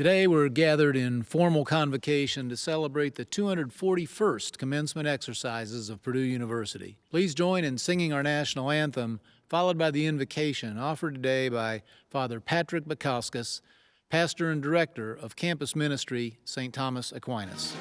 Today, we're gathered in formal convocation to celebrate the 241st commencement exercises of Purdue University. Please join in singing our national anthem, followed by the invocation offered today by Father Patrick Baikauskas, pastor and director of campus ministry, St. Thomas Aquinas.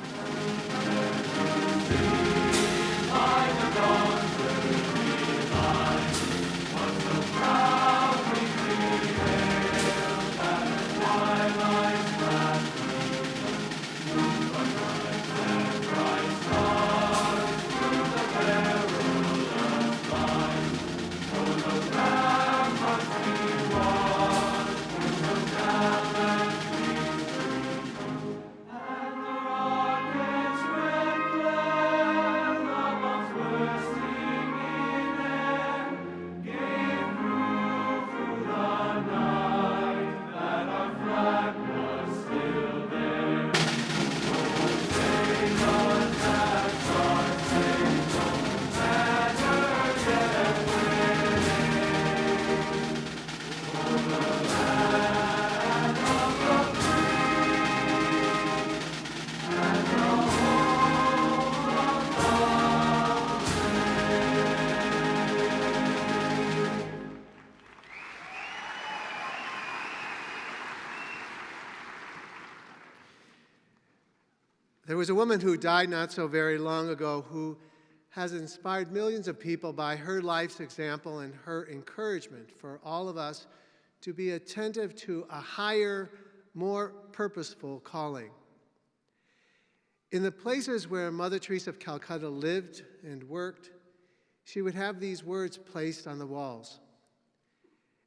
Was a woman who died not so very long ago who has inspired millions of people by her life's example and her encouragement for all of us to be attentive to a higher, more purposeful calling. In the places where Mother Teresa of Calcutta lived and worked, she would have these words placed on the walls.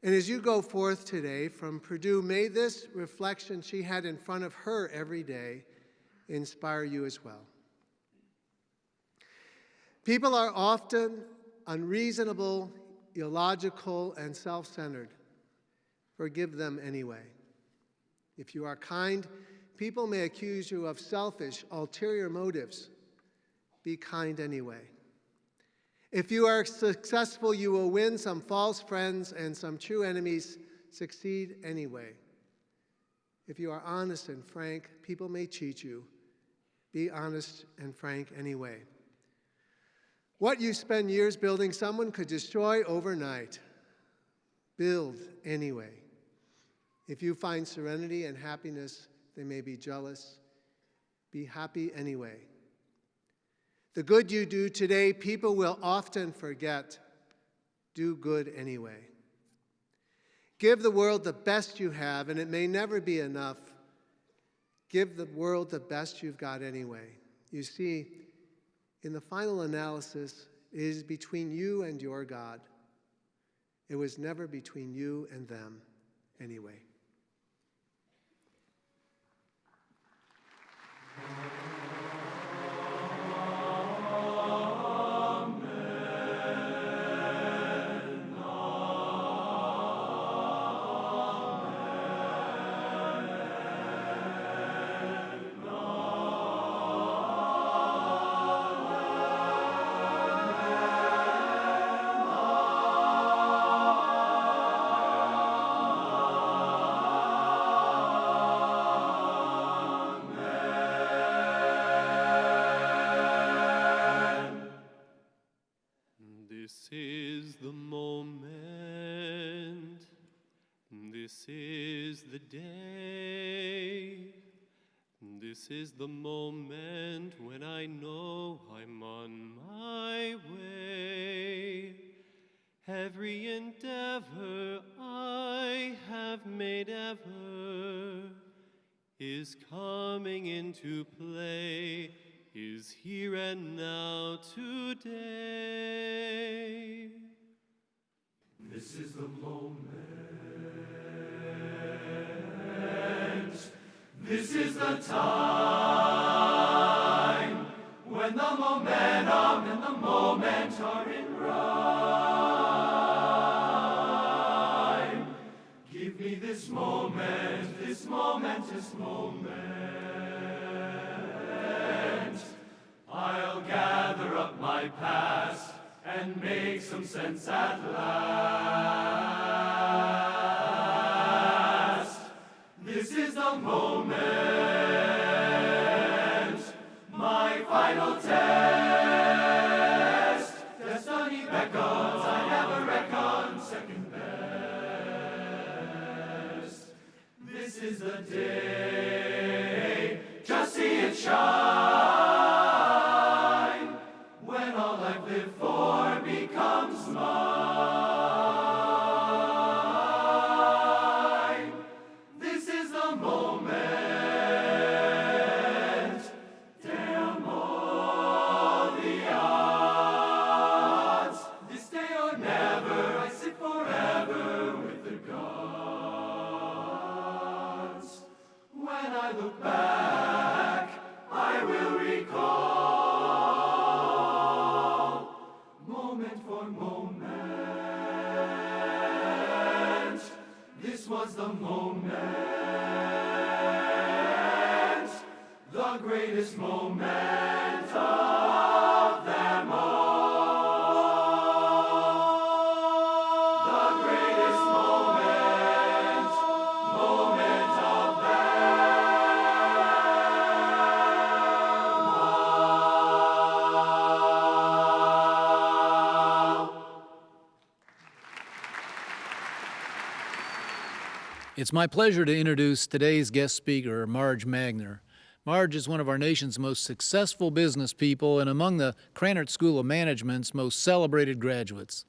And as you go forth today from Purdue, may this reflection she had in front of her every day inspire you as well. People are often unreasonable, illogical, and self centered. Forgive them anyway. If you are kind, people may accuse you of selfish, ulterior motives. Be kind anyway. If you are successful, you will win some false friends and some true enemies. Succeed anyway. If you are honest and frank, people may cheat you. Be honest and frank anyway. What you spend years building, someone could destroy overnight. Build anyway. If you find serenity and happiness, they may be jealous. Be happy anyway. The good you do today, people will often forget. Do good anyway. Give the world the best you have, and it may never be enough. Give the world the best you've got anyway. You see, in the final analysis, it is between you and your God. It was never between you and them anyway. When It's my pleasure to introduce today's guest speaker, Marge Magner. Marge is one of our nation's most successful business people and among the Krannert School of Management's most celebrated graduates.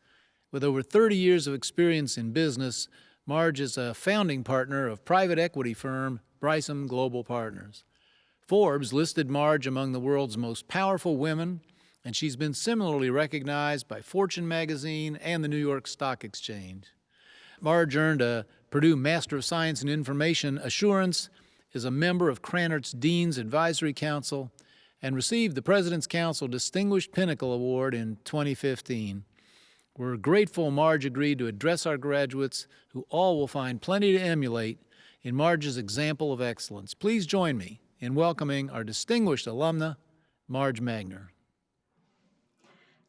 With over 30 years of experience in business, Marge is a founding partner of private equity firm Brysam Global Partners. Forbes listed Marge among the world's most powerful women, and she's been similarly recognized by Fortune magazine and the New York Stock Exchange. Marge earned a Purdue Master of Science in Information Assurance, is a member of Krannert's Dean's Advisory Council, and received the President's Council Distinguished Pinnacle Award in 2015. We're grateful Marge agreed to address our graduates, who all will find plenty to emulate in Marge's example of excellence. Please join me in welcoming our distinguished alumna, Marge Magner.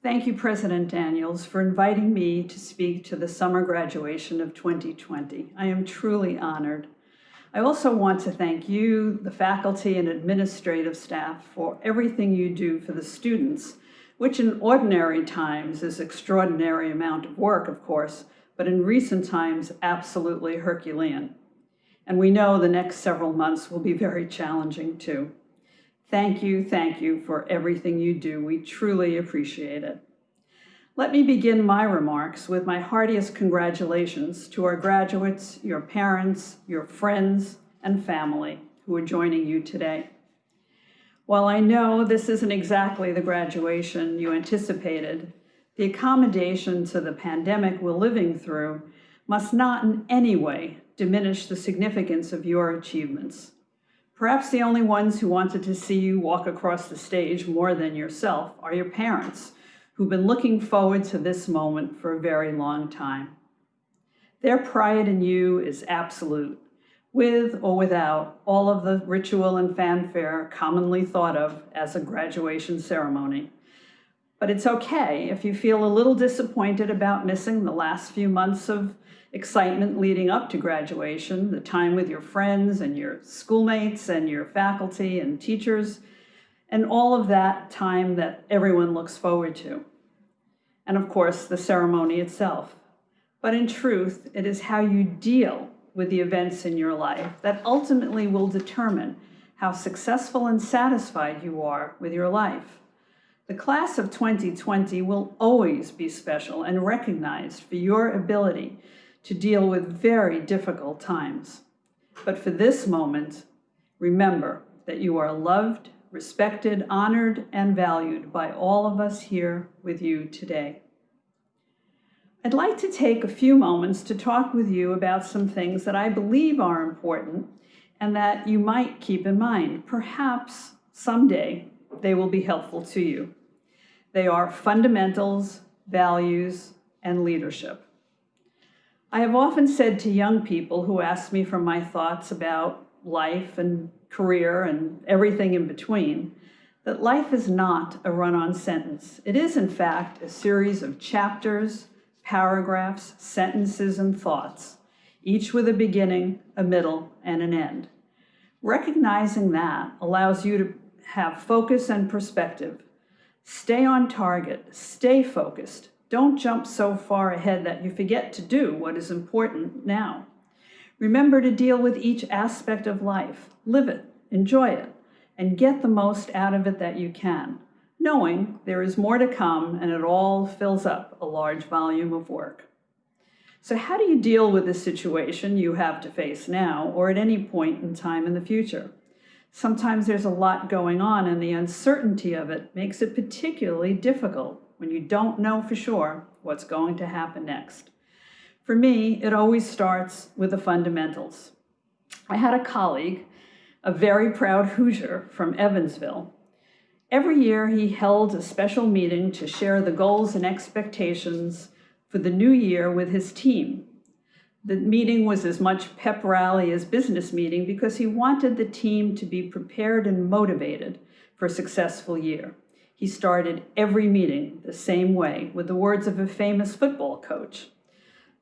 Thank you, President Daniels, for inviting me to speak to the summer graduation of 2020. I am truly honored. I also want to thank you, the faculty and administrative staff, for everything you do for the students, which in ordinary times is extraordinary amount of work, of course, but in recent times, absolutely Herculean. And we know the next several months will be very challenging too. Thank you, thank you for everything you do. We truly appreciate it. Let me begin my remarks with my heartiest congratulations to our graduates, your parents, your friends, and family who are joining you today. While I know this isn't exactly the graduation you anticipated, the accommodation to the pandemic we're living through must not in any way diminish the significance of your achievements. Perhaps the only ones who wanted to see you walk across the stage more than yourself are your parents, who've been looking forward to this moment for a very long time. Their pride in you is absolute, with or without all of the ritual and fanfare commonly thought of as a graduation ceremony. But it's okay if you feel a little disappointed about missing the last few months of excitement leading up to graduation, the time with your friends and your schoolmates and your faculty and teachers, and all of that time that everyone looks forward to. And of course, the ceremony itself. But in truth, it is how you deal with the events in your life that ultimately will determine how successful and satisfied you are with your life. The class of 2020 will always be special and recognized for your ability to deal with very difficult times. But for this moment, remember that you are loved, respected, honored, and valued by all of us here with you today. I'd like to take a few moments to talk with you about some things that I believe are important and that you might keep in mind. Perhaps someday they will be helpful to you. They are fundamentals, values, and leadership. I have often said to young people who ask me for my thoughts about life and career and everything in between that life is not a run on sentence. It is, in fact, a series of chapters, paragraphs, sentences, and thoughts, each with a beginning, a middle, and an end. Recognizing that allows you to have focus and perspective. Stay on target, stay focused. Don't jump so far ahead that you forget to do what is important now. Remember to deal with each aspect of life, live it, enjoy it, and get the most out of it that you can, knowing there is more to come and it all fills up a large volume of work. So, how do you deal with the situation you have to face now or at any point in time in the future? Sometimes there's a lot going on, and the uncertainty of it makes it particularly difficult when you don't know for sure what's going to happen next. For me, it always starts with the fundamentals. I had a colleague, a very proud Hoosier from Evansville. Every year, he held a special meeting to share the goals and expectations for the new year with his team. The meeting was as much pep rally as business meeting because he wanted the team to be prepared and motivated for a successful year. He started every meeting the same way with the words of a famous football coach.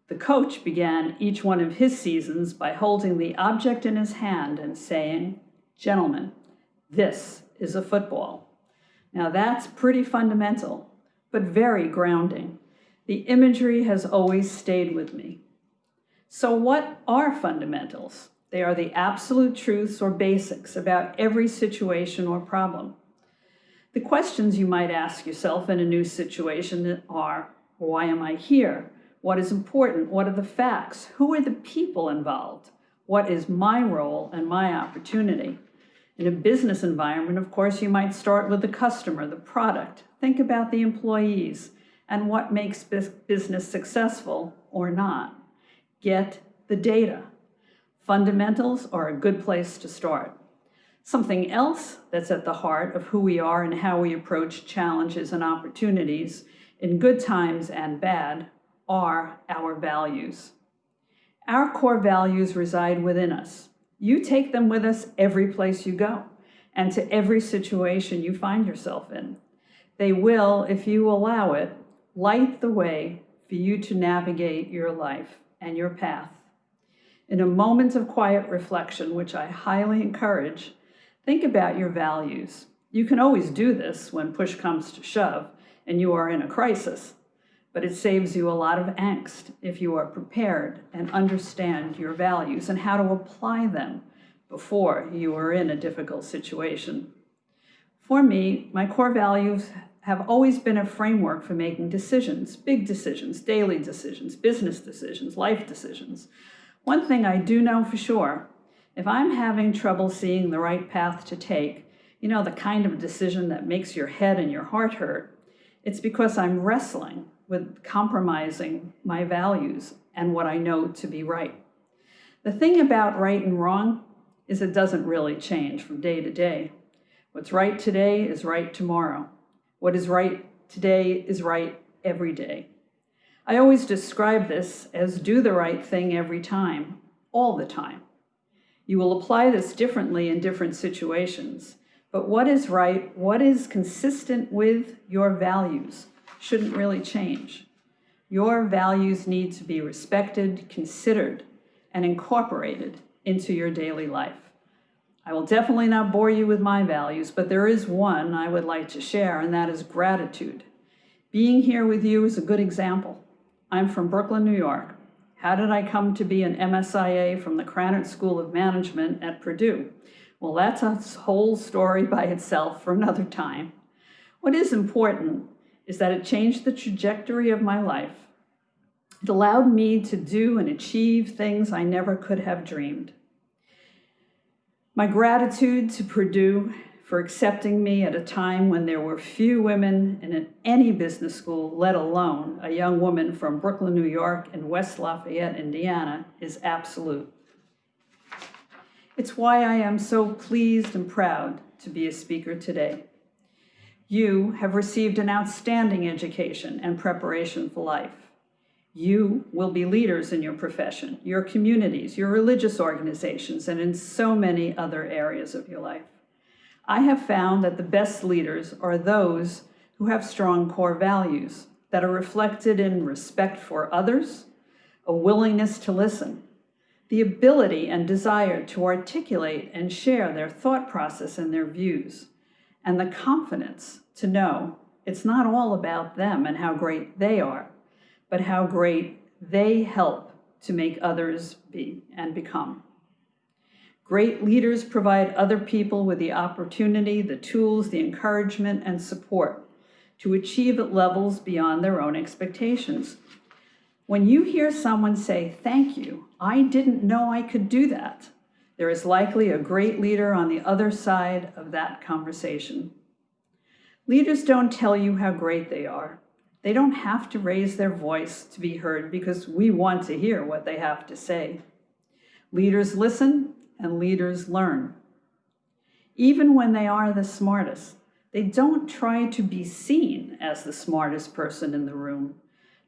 The coach began each one of his seasons by holding the object in his hand and saying, Gentlemen, this is a football. Now that's pretty fundamental, but very grounding. The imagery has always stayed with me. So, what are fundamentals? They are the absolute truths or basics about every situation or problem. The questions you might ask yourself in a new situation are why am I here? What is important? What are the facts? Who are the people involved? What is my role and my opportunity? In a business environment, of course, you might start with the customer, the product. Think about the employees and what makes business successful or not. Get the data. Fundamentals are a good place to start. Something else that's at the heart of who we are and how we approach challenges and opportunities in good times and bad are our values. Our core values reside within us. You take them with us every place you go and to every situation you find yourself in. They will, if you allow it, light the way for you to navigate your life and your path. In a moment of quiet reflection, which I highly encourage, think about your values. You can always do this when push comes to shove and you are in a crisis, but it saves you a lot of angst if you are prepared and understand your values and how to apply them before you are in a difficult situation. For me, my core values have always been a framework for making decisions, big decisions, daily decisions, business decisions, life decisions. One thing I do know for sure, if I'm having trouble seeing the right path to take, you know, the kind of decision that makes your head and your heart hurt, it's because I'm wrestling with compromising my values and what I know to be right. The thing about right and wrong is it doesn't really change from day to day. What's right today is right tomorrow. What is right today is right every day. I always describe this as do the right thing every time, all the time. You will apply this differently in different situations, but what is right, what is consistent with your values, shouldn't really change. Your values need to be respected, considered, and incorporated into your daily life. I will definitely not bore you with my values, but there is one I would like to share, and that is gratitude. Being here with you is a good example. I'm from Brooklyn, New York. How did I come to be an MSIA from the Krannert School of Management at Purdue? Well, that's a whole story by itself for another time. What is important is that it changed the trajectory of my life. It allowed me to do and achieve things I never could have dreamed. My gratitude to Purdue for accepting me at a time when there were few women in any business school, let alone a young woman from Brooklyn, New York, and West Lafayette, Indiana, is absolute. It's why I am so pleased and proud to be a speaker today. You have received an outstanding education and preparation for life. You will be leaders in your profession, your communities, your religious organizations, and in so many other areas of your life. I have found that the best leaders are those who have strong core values that are reflected in respect for others, a willingness to listen, the ability and desire to articulate and share their thought process and their views, and the confidence to know it's not all about them and how great they are, but how great they help to make others be and become. Great leaders provide other people with the opportunity, the tools, the encouragement, and support to achieve at levels beyond their own expectations. When you hear someone say, Thank you, I didn't know I could do that, there is likely a great leader on the other side of that conversation. Leaders don't tell you how great they are. They don't have to raise their voice to be heard because we want to hear what they have to say. Leaders listen and leaders learn. Even when they are the smartest, they don't try to be seen as the smartest person in the room.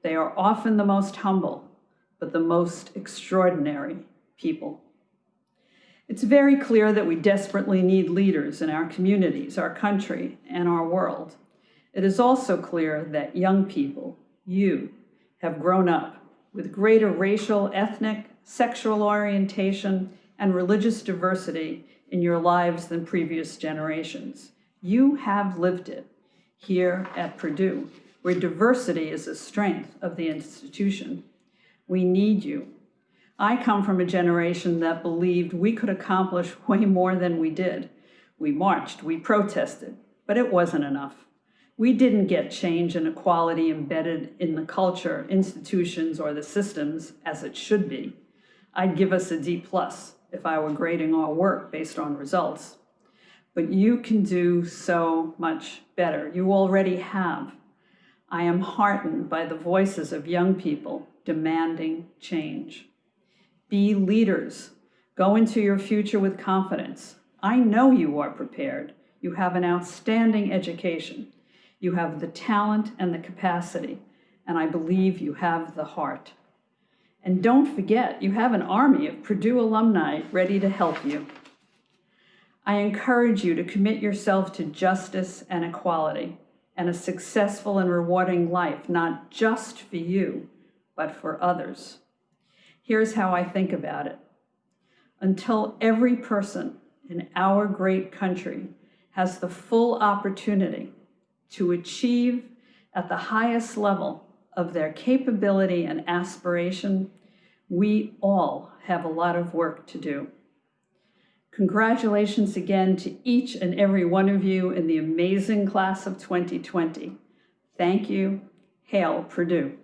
They are often the most humble, but the most extraordinary people. It's very clear that we desperately need leaders in our communities, our country, and our world. It is also clear that young people, you, have grown up with greater racial, ethnic, sexual orientation, and religious diversity in your lives than previous generations. You have lived it here at Purdue, where diversity is a strength of the institution. We need you. I come from a generation that believed we could accomplish way more than we did. We marched, we protested, but it wasn't enough. We didn't get change and equality embedded in the culture, institutions, or the systems as it should be. I'd give us a D plus if I were grading our work based on results. But you can do so much better. You already have. I am heartened by the voices of young people demanding change. Be leaders. Go into your future with confidence. I know you are prepared. You have an outstanding education. You have the talent and the capacity, and I believe you have the heart. And don't forget, you have an army of Purdue alumni ready to help you. I encourage you to commit yourself to justice and equality and a successful and rewarding life, not just for you, but for others. Here's how I think about it. Until every person in our great country has the full opportunity to achieve at the highest level of their capability and aspiration, we all have a lot of work to do. Congratulations again to each and every one of you in the amazing class of 2020. Thank you. Hail Purdue.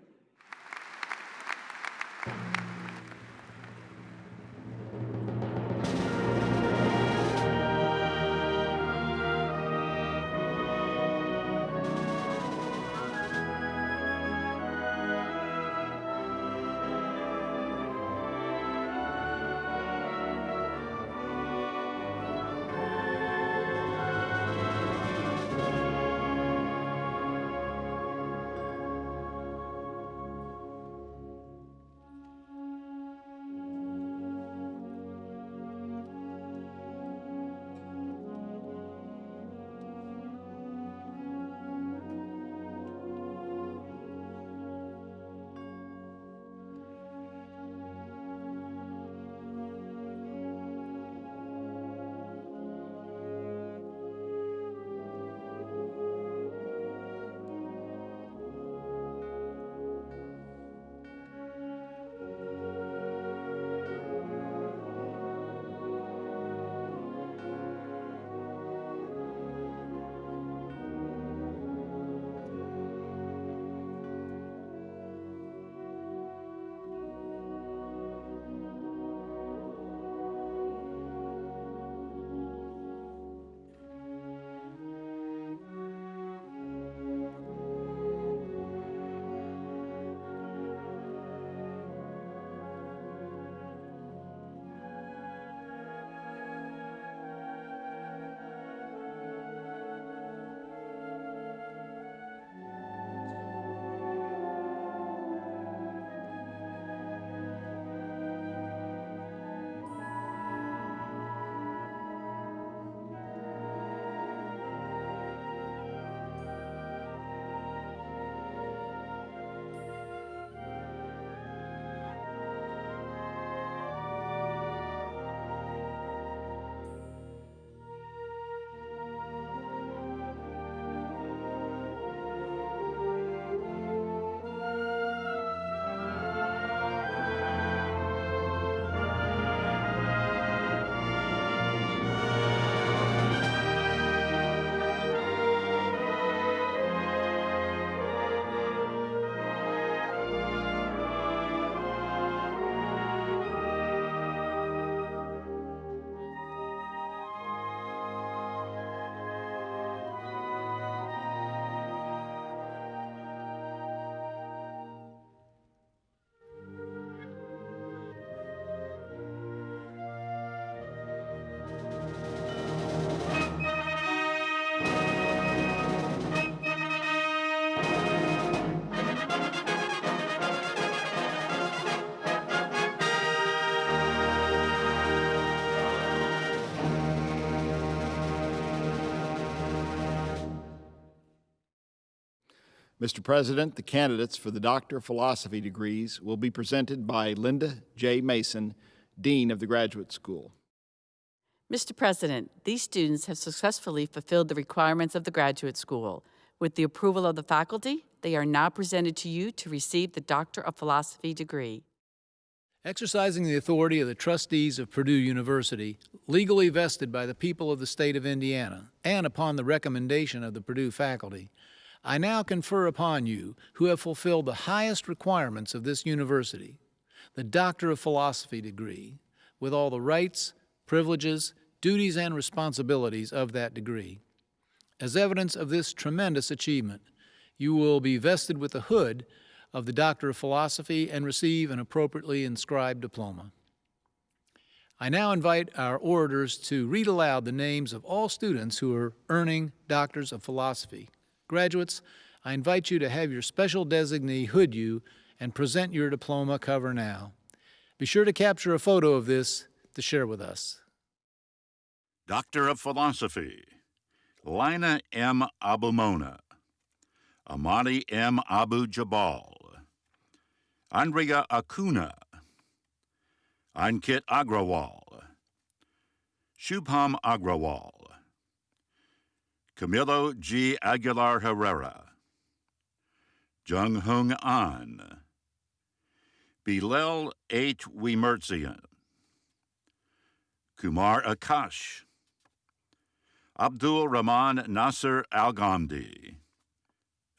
Mr. President, the candidates for the Doctor of Philosophy degrees will be presented by Linda J. Mason, Dean of the Graduate School. Mr. President, these students have successfully fulfilled the requirements of the graduate school. With the approval of the faculty, they are now presented to you to receive the Doctor of Philosophy degree. Exercising the authority of the trustees of Purdue University, legally vested by the people of the state of Indiana, and upon the recommendation of the Purdue faculty, I now confer upon you, who have fulfilled the highest requirements of this university, the Doctor of Philosophy degree, with all the rights, privileges, duties, and responsibilities of that degree. As evidence of this tremendous achievement, you will be vested with the hood of the Doctor of Philosophy and receive an appropriately inscribed diploma. I now invite our orators to read aloud the names of all students who are earning Doctors of Philosophy. Graduates, I invite you to have your special designee hood you and present your diploma cover now. Be sure to capture a photo of this to share with us. Doctor of Philosophy, Lina M. Abumona, Amani M. Abu Jabal, Andrea Acuna, Ankit Agrawal, Shubham Agrawal, Camilo G. Aguilar Herrera, Jung Hung An, Bilal H. Wimerzian, Kumar Akash, Abdul Rahman Nasser Al Ghamdi,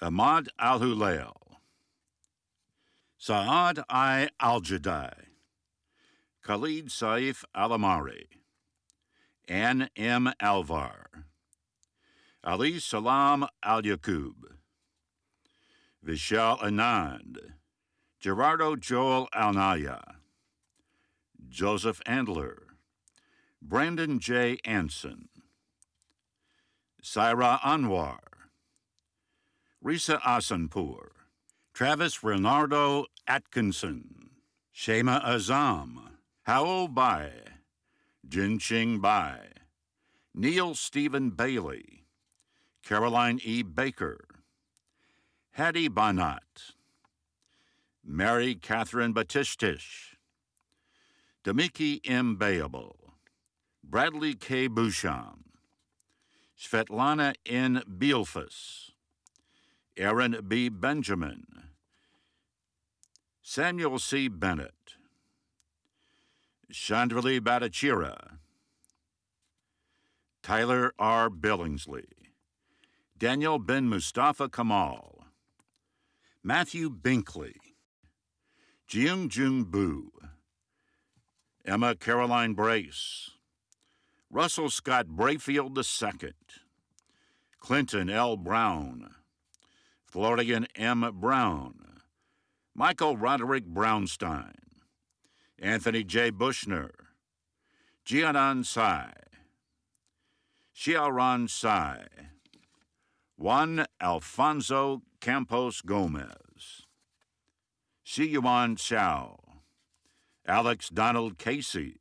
Ahmad Al Hulail, Saad I Al Jadai, Khalid Saif Al Amari, Ann M. Alvar, Ali Salam Al Yaqub, Vishal Anand, Gerardo Joel Alnaya, Joseph Andler, Brandon J. Anson, Saira Anwar, Risa Asanpur, Travis Renardo Atkinson, Shema Azam, Howell Bai, Jinqing Bai, Neil Stephen Bailey, Caroline E. Baker, Hattie Bonat, Mary Catherine Batistish, Damiki M. Bayable, Bradley K. Boucham, Svetlana N. Bielfus, Aaron B. Benjamin, Samuel C. Bennett, Chandrili Bhattacharya, Tyler R. Billingsley, Daniel Ben Mustafa Kamal, Matthew Binkley, Jiung Jung Bu, Emma Caroline Brace, Russell Scott Brayfield II, Clinton L. Brown, Florian M. Brown, Michael Roderick Brownstein, Anthony J. Bushner, Jianan Sai, Xiaoran Sai, Juan Alfonso Campos Gomez, Xiyuan Xiao, Alex Donald Casey,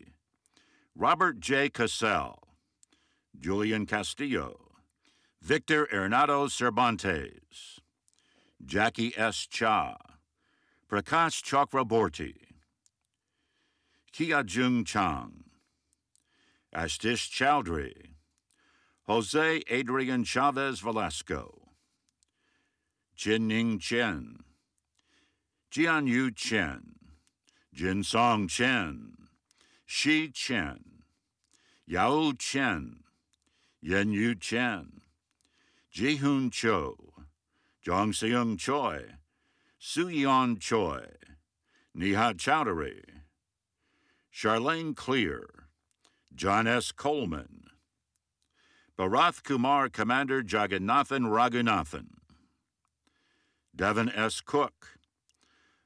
Robert J. Cassell, Julian Castillo, Victor Hernado Cervantes, Jackie S. Cha, Prakash Chakraborty, Kia Jung Chang, Ashtish Chowdhury, Jose Adrian Chavez Velasco, Ning Chen, Jian Yu Chen, Jin Song Chen, Shi Chen, Yao Chen, Yen Yu Chen, Ji-Hoon Cho, Jong Seung Choi, Su Yeon Choi, Nihat Chowdhury, Charlene Clear, John S. Coleman, Bharath Kumar Commander Jagannathan Raghunathan, Devin S. Cook,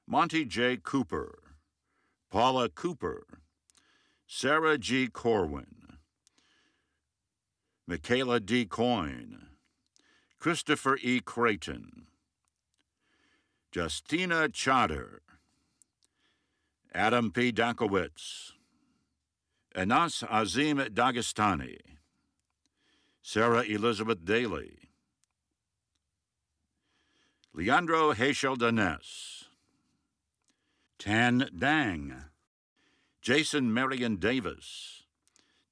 Monty J. Cooper, Paula Cooper, Sarah G. Corwin, Michaela D. Coyne, Christopher E. Creighton, Justina Chatter, Adam P. Dankowitz, Anas Azim Dagestani, Sarah Elizabeth Daly, Leandro Hachel Danes, Tan Dang, Jason Marion Davis,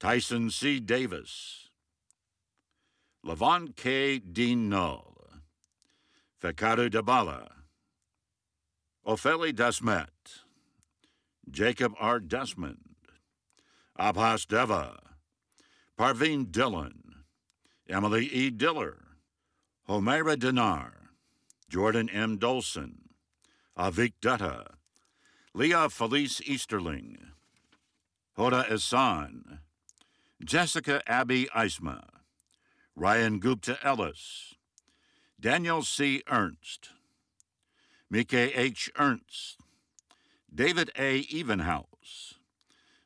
Tyson C. Davis, Levon K. Dean Null, Fekaru Dabala, Opheli Desmet, Jacob R. Desmond, Abhas Deva, Parveen Dillon, Emily E. Diller, Homaira Dinar, Jordan M. Dolson, Avik Dutta, Leah Felice Easterling, Hoda Ehsan, Jessica Abby Eisma, Ryan Gupta Ellis, Daniel C. Ernst, Mike H. Ernst, David A. Evenhouse,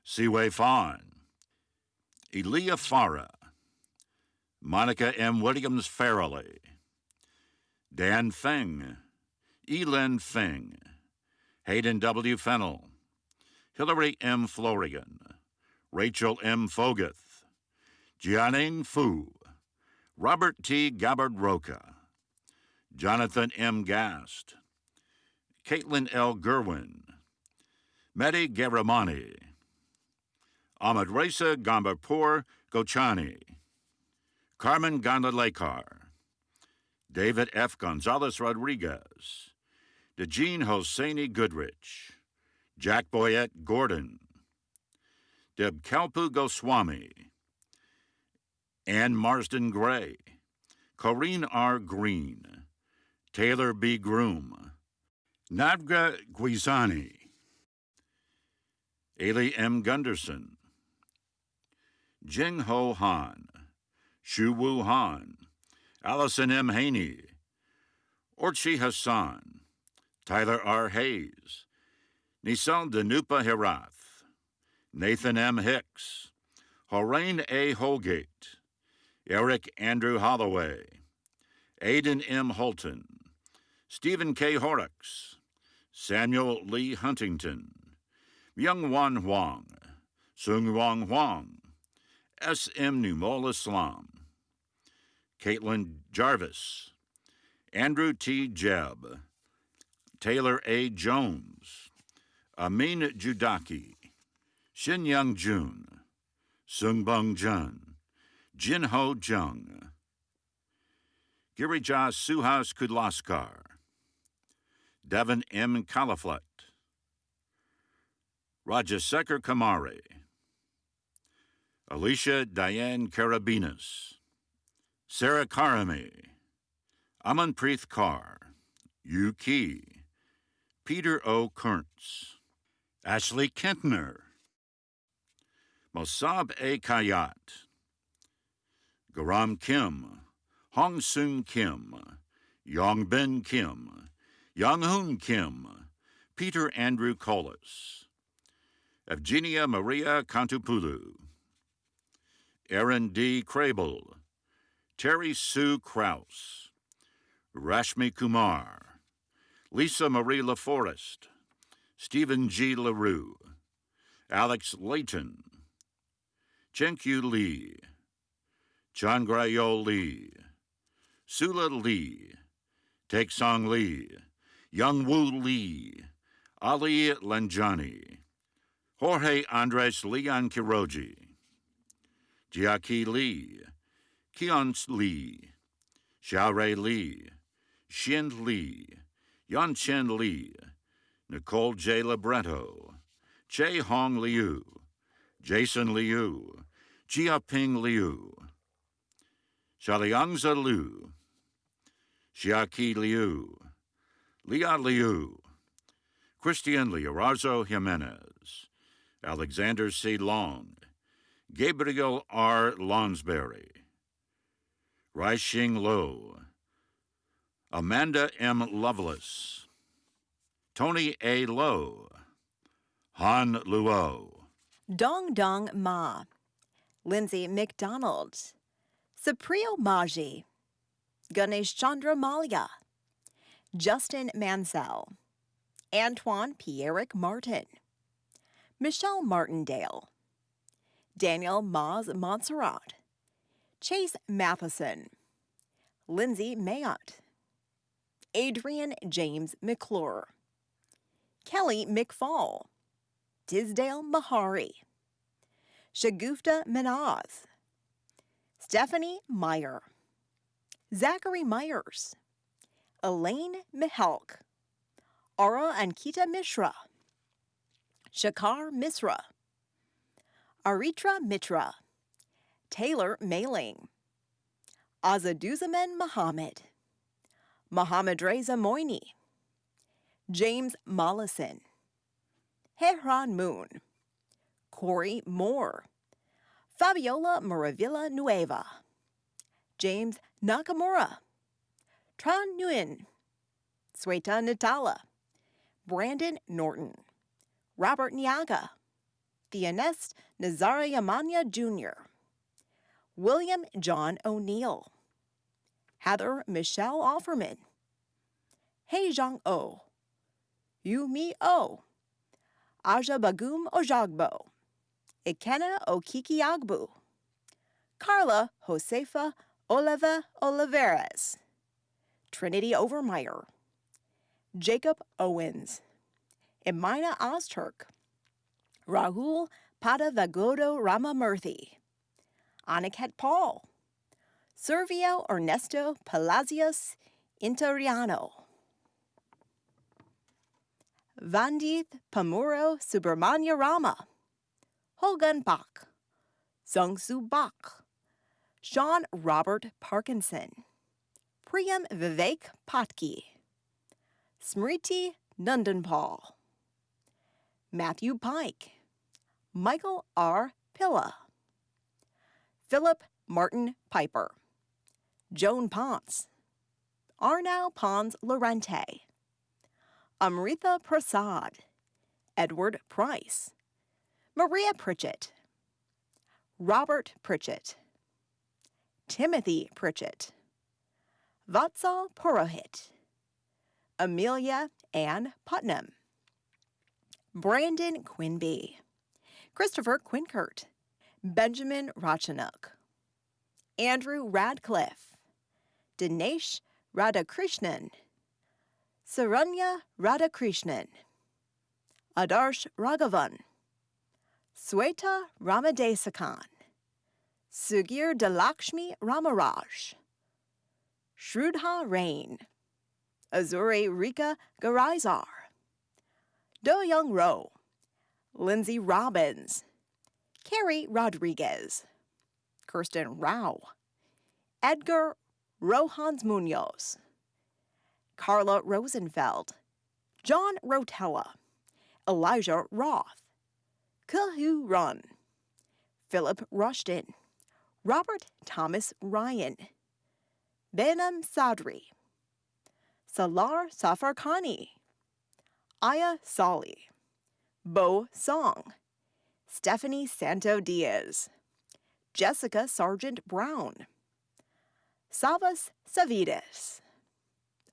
Seaway Fawn, Elia Farah, Monica M. Williams Farrelly, Dan Feng, Elin Feng, Hayden W. Fennell, Hillary M. Florian, Rachel M. Foguth, Jianing Fu, Robert T. Gabbard Roca, Jonathan M. Gast, Caitlin L. Gerwin, Mehdi Garamani, Ahmed Reza Gambapur Gochani, Carmen Gondalekar, David F. Gonzalez Rodriguez, DeJean Hosseini Goodrich, Jack Boyette Gordon, Deb Kalpu Goswami, Ann Marsden Gray, Corrine R. Green, Taylor B. Groom, Navga Guizani, Ailey M. Gunderson, Jing Ho Han, Shu Wu Han, Allison M. Haney, Orchi Hassan, Tyler R. Hayes, Nissan Danupa Herath, Nathan M. Hicks, Horain A. Holgate, Eric Andrew Holloway, Aidan M. Holton, Stephen K. Horrocks, Samuel Lee Huntington, Myung Wan Huang, Sung Wong Huang, S. M. Numol Islam, Caitlin Jarvis, Andrew T. Jebb, Taylor A. Jones, Amin Judaki, Shin Young Jun, Sung Bung Jun, Jin Ho Jung, Girija Suhas Kudlaskar, Devin M. Califlet, Rajasekhar Kamari, Alicia Diane Karabinas, Sarah Karami, Amanpreet Kaur, Yu Ki, Peter O. Kurntz, Ashley Kentner, Mosab A. Kayat, Garam Kim, Hong Soon Kim, Yong Ben Kim, Young Hoon Kim, Peter Andrew Collis, Evgenia Maria Kantupulu, Aaron D. Crable, Terry Sue Kraus, Rashmi Kumar, Lisa Marie LaForest, Stephen G. LaRue, Alex Layton, Chenkyu Lee, Changrayo Lee, Sula Lee, Take Song Lee, Young Woo Lee, Ali Lanjani, Jorge Andres Leon Kiroji, Jiaki Lee, Keon Lee, Xiaorei Lee, Xin Lee, Yanchen Lee, Nicole J. Libretto, Che Hong Liu, Jason Liu, Jiaping Liu, Xiaoliangza Liu, Xiaqi Liu, Lia Liu, Christian Liorazo Jimenez, Alexander C. Long, Gabriel R. Lonsberry, Raixing Lo, Amanda M. Lovelace, Tony A. Lowe, Han Luo, Dong Dong Ma, Lindsay McDonald, Supriyo Maji, Ganesh Chandra Malia, Justin Mansell, Antoine Pierrick Martin, Michelle Martindale, Daniel Maz Montserrat, Chase Matheson, Lindsay Mayotte, Adrian James McClure, Kelly McFall, Tisdale Mahari, Shagufta Minaz, Stephanie Meyer, Zachary Myers, Elaine Mihalk, Ara Ankita Mishra, Shakar Misra, Aritra Mitra, Taylor Mailing, Azaduzaman Muhammad, Mohammed Reza Moini, James Mollison, Hehran Moon, Corey Moore, Fabiola Moravilla Nueva, James Nakamura, Tran Nguyen, Sweta Natala, Brandon Norton, Robert Niaga, Theonest Nazarayamanya Jr., William John O'Neill, Heather Michelle Offerman, Hei Zhang O, Yu Mi O, Aja Bagum Ojagbo, Ikena Okiki Agbu, Carla Josefa Oliva Oliveras, Trinity Overmeyer, Jacob Owens, Emina Ozturk, Rahul Padavagodo Ramamurthy, Aniket Paul, Servio Ernesto Palacios Interiano, Vandith Pamuro Subramanya Rama, Hogan Bach, Sungsu Bach, Sean Robert Parkinson, Priyam Vivek Patki, Smriti Nandanpal, Matthew Pike, Michael R. Pilla, Philip Martin Piper, Joan Ponce, Arnau Pons Lorente, Amrita Prasad, Edward Price, Maria Pritchett, Robert Pritchett, Timothy Pritchett, Vatsal Purohit, Amelia Ann Putnam, Brandon Quinby, Christopher Quinkert, Benjamin Rachanuk, Andrew Radcliffe, Dinesh Radhakrishnan, Saranya Radhakrishnan, Adarsh Raghavan, Sweta Ramadesakan, Sugir Dalakshmi Ramaraj, Shrudha Rain, Azure Rika Garaizar, Do Young Ro, Lindsay Robbins, Carrie Rodriguez, Kirsten Rao, Edgar Rohans Munoz, Carla Rosenfeld, John Rotella, Elijah Roth, Kahu Run, Philip Rushton, Robert Thomas Ryan, Benham Sadri, Salar Safarkani, Aya Sali, Bo Song, Stephanie Santo Diaz, Jessica Sargent Brown, Savas Savides,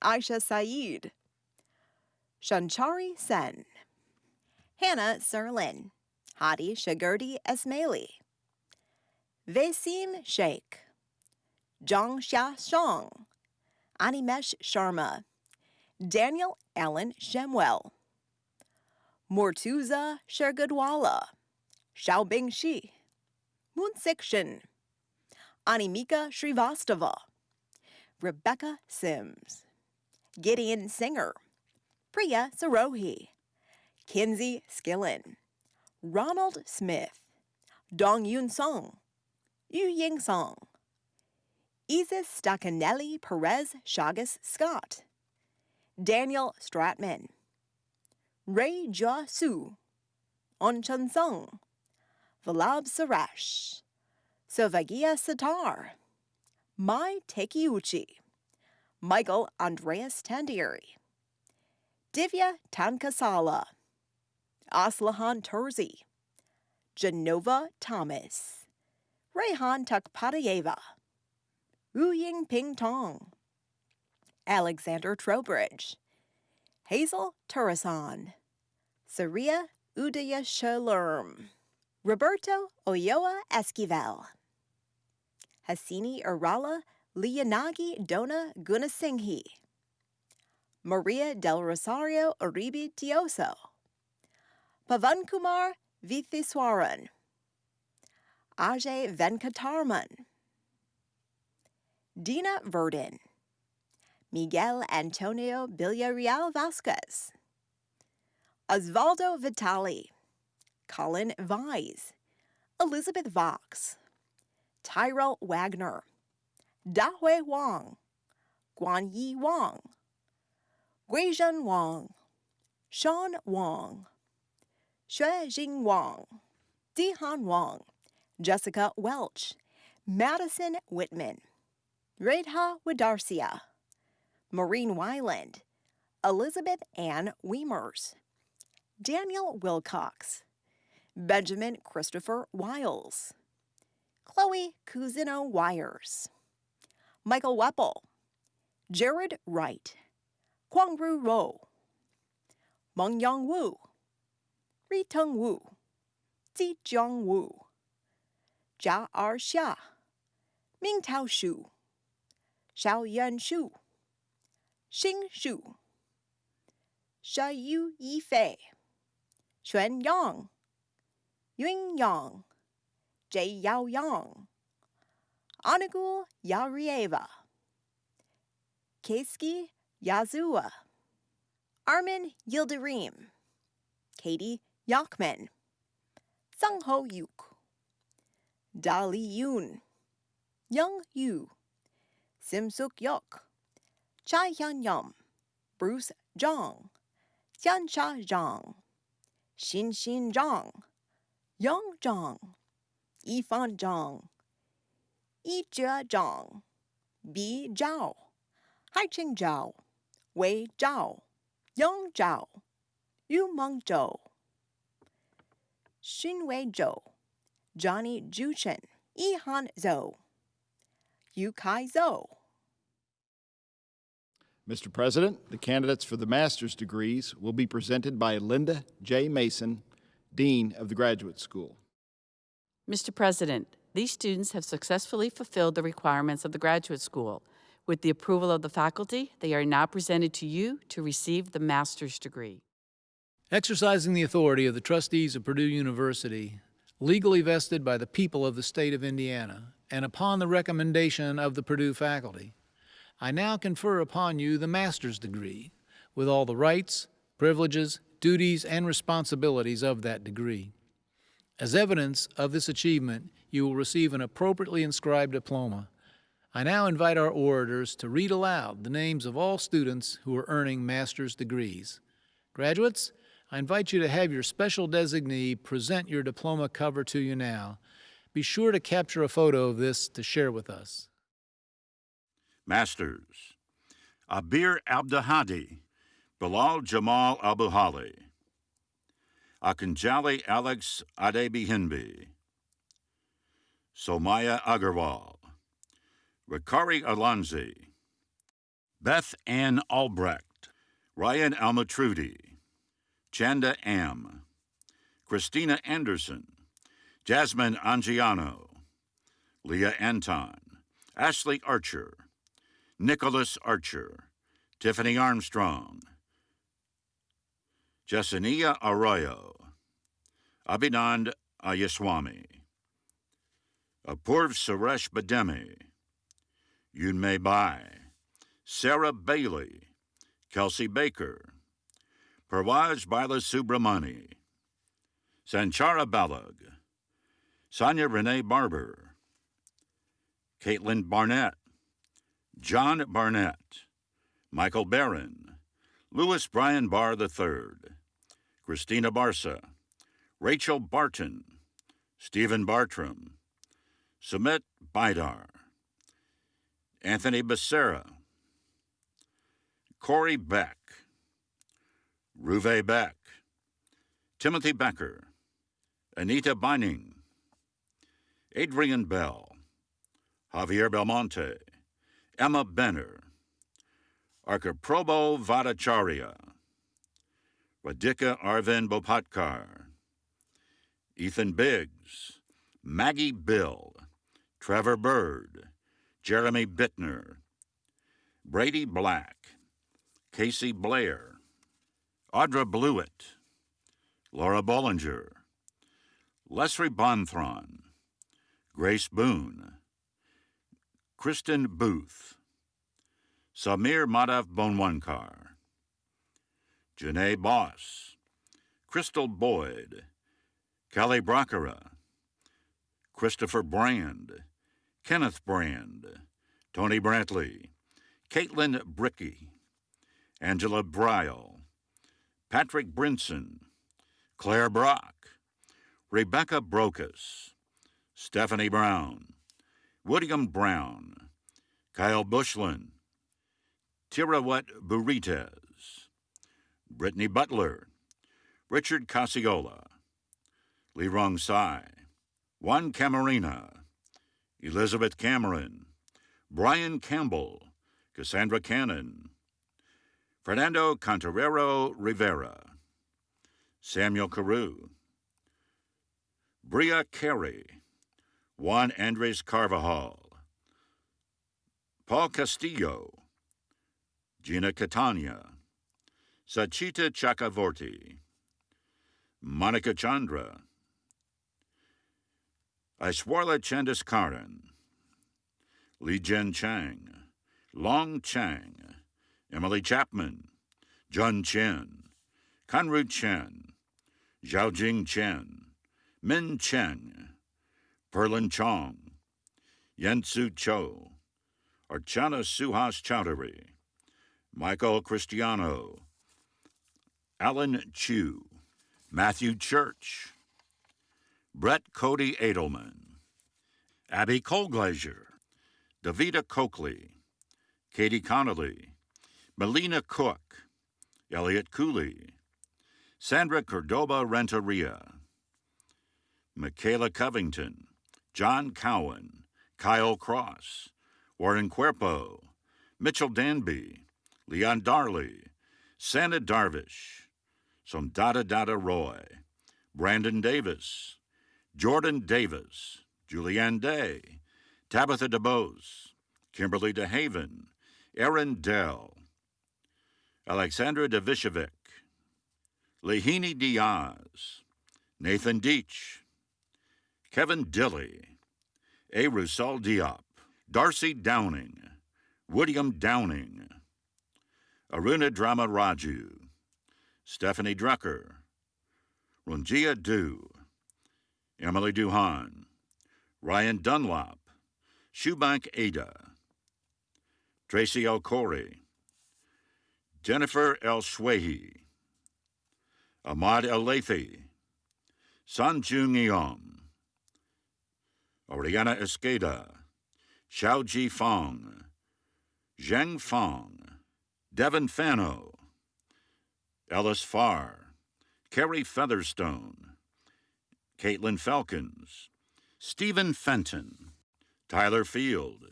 Aisha Saeed, Shanchari Sen, Hannah Serlin, Hadi Shagurdi Esmaili, Vesim Sheikh, Zhang Xia Shang, Animesh Sharma, Daniel Allen Shemwell, Mortuza Shergadwala, Xiaobing Shi, Moonsik Shin, Animika Srivastava, Rebecca Sims, Gideon Singer, Priya Sarohi, Kinsey Skillen, Ronald Smith, Dong Yun Song, Yu Ying Song, Isis Stacanelli Perez Chagas Scott, Daniel Stratman, Ray Jia Su, On Chun Valab Suresh, Sovagia Sitar, Mai Tekiuchi, Michael Andreas Tandieri, Divya Tankasala, Aslahan Terzi, Genova Thomas, Rehan Takpatayeva, Wu Ying Ping Tong, Alexander Trowbridge, Hazel Turasan, Saria Udaya Shalurm, Roberto Oyoa Esquivel, Hasini Urala Liyanagi Dona Gunasinghe. Maria del Rosario Uribe Tioso, Pavankumar Vithiswaran. Ajay Venkatarman, Dina Verdin. Miguel Antonio Villarreal Vasquez, Osvaldo Vitali, Colin Vise, Elizabeth Vox, Tyrell Wagner, Dahui Wang, Guan Yi Wang, Guizhen Wang, Sean Wang, Xue Jing Wang, Dihan Wang, Jessica Welch, Madison Whitman, Redha Wadarcia, Maureen Wyland, Elizabeth Ann Weimers, Daniel Wilcox, Benjamin Christopher Wiles, Chloe Cousino Wires, Michael Weppel, Jared Wright, Kwangru Ro, Meng Yang Wu, Ri Wu, Zi Jiang Wu, Jia Er Xia, Ming Tao Shu, Xiao Yan Shu, Xing Shu, Shayu Yifei, Xuan Yang, Yun Yang, Jay Yao Yang, Anagul Yarieva, Keisuke Yazua, Armin Yildirim, Katie Yakman, Sung Ho Yuk, Dali Yoon, Young Yu, Sim Suk Yok, Chai Hyun Yum, Bruce Zhang, Xian Sha Zhang, Xin Xin Zhang, Yang Zhang, Yifan Zhang, Yijie Zhang, Bi Zhao, Haiqing Zhao, Wei Zhao, Yang Zhao, Yu Meng Zhou, Xunwei Zhou, Johnny Juchen, Yihan Zhou, Yu Kai Zhou. Mr. President, the candidates for the master's degrees will be presented by Linda J. Mason, Dean of the Graduate School. Mr. President, these students have successfully fulfilled the requirements of the graduate school. With the approval of the faculty, they are now presented to you to receive the master's degree. Exercising the authority of the trustees of Purdue University, legally vested by the people of the state of Indiana, and upon the recommendation of the Purdue faculty, I now confer upon you the master's degree, with all the rights, privileges, duties, and responsibilities of that degree. As evidence of this achievement, you will receive an appropriately inscribed diploma. I now invite our orators to read aloud the names of all students who are earning master's degrees. Graduates, I invite you to have your special designee present your diploma cover to you now. Be sure to capture a photo of this to share with us. Masters Abir Abdahadi, Bilal Jamal Abu Hali, Akanjali Alex Adebihinbi, Somaya Agarwal, Rikari Alonzi, Beth Ann Albrecht, Ryan Almatrudi, Chanda Am, Christina Anderson, Jasmine Angiano, Leah Anton, Ashley Archer, Nicholas Archer, Tiffany Armstrong, Jasenia Arroyo, Abhinand Ayaswamy, Apurv Suresh Bademi, Yunmei Bai, Sarah Bailey, Kelsey Baker, Parwaj Baila Subramani, Sanchara Balag, Sonia Renee Barber, Caitlin Barnett, John Barnett, Michael Barron, Louis Bryan Barr III, Christina Barsa, Rachel Barton, Stephen Bartram, Sumit Baidar, Anthony Becerra, Corey Beck, Ruve Beck, Timothy Becker, Anita Bining, Adrian Bell, Javier Belmonte, Emma Benner, Arkaprobo Vadacharya, Radhika Arvind Bopatkar, Ethan Biggs, Maggie Bill, Trevor Bird, Jeremy Bittner, Brady Black, Casey Blair, Audra Blewett, Laura Bollinger, Leslie Bonthron, Grace Boone, Kristen Booth, Samir Madhav Bonwankar, Janae Boss, Crystal Boyd, Kelly Brockera, Christopher Brand, Kenneth Brand, Tony Brantley, Caitlin Bricky, Angela Bryle, Patrick Brinson, Claire Brock, Rebecca Brokus, Stephanie Brown, William Brown, Kyle Bushlin, Tirawat Burites, Brittany Butler, Richard Casiola, Lee Rong Sai, Juan Camarina, Elizabeth Cameron, Brian Campbell, Cassandra Cannon, Fernando Cantarero Rivera, Samuel Carew, Bria Carey, Juan Andres Carvajal, Paul Castillo, Gina Catania, Sachita Chakravorty, Monica Chandra, Aishwarla Chandaskaran, Li Jen Chang, Long Chang, Emily Chapman, Jun Chen, Kanru Chen, Zhaojing Chen, Min Chen, Perlin Chong, Yensu Cho, Archana Suhas Chowdhury, Michael Cristiano, Alan Chu, Matthew Church, Brett Cody Edelman, Abby Colglazier, Davida Coakley, Katie Connolly, Melina Cook, Elliot Cooley, Sandra Cordoba Renteria, Michaela Covington, John Cowan, Kyle Cross, Warren Cuerpo, Mitchell Danby, Leon Darley, Santa Darvish, Somdata Dada Dada Roy, Brandon Davis, Jordan Davis, Julianne Day, Tabitha DeBose, Kimberly DeHaven, Aaron Dell, Alexandra Devishevic, Lehini Diaz, Nathan Deach, Kevin Dilly, A. Rusal Diop, Darcy Downing, William Downing, Aruna Drama Raju, Stephanie Drucker, Runjia Du, Emily Duhan, Ryan Dunlop, Shubank Ada, Tracy L. Corey, Jennifer L. Shwehi, Ahmad El Lathi, Sanjung Eom, Oriana Esqueda, Xiao Ji Fong, Zheng Fong, Devin Fano, Ellis Farr, Carrie Featherstone, Caitlin Falcons, Stephen Fenton, Tyler Field,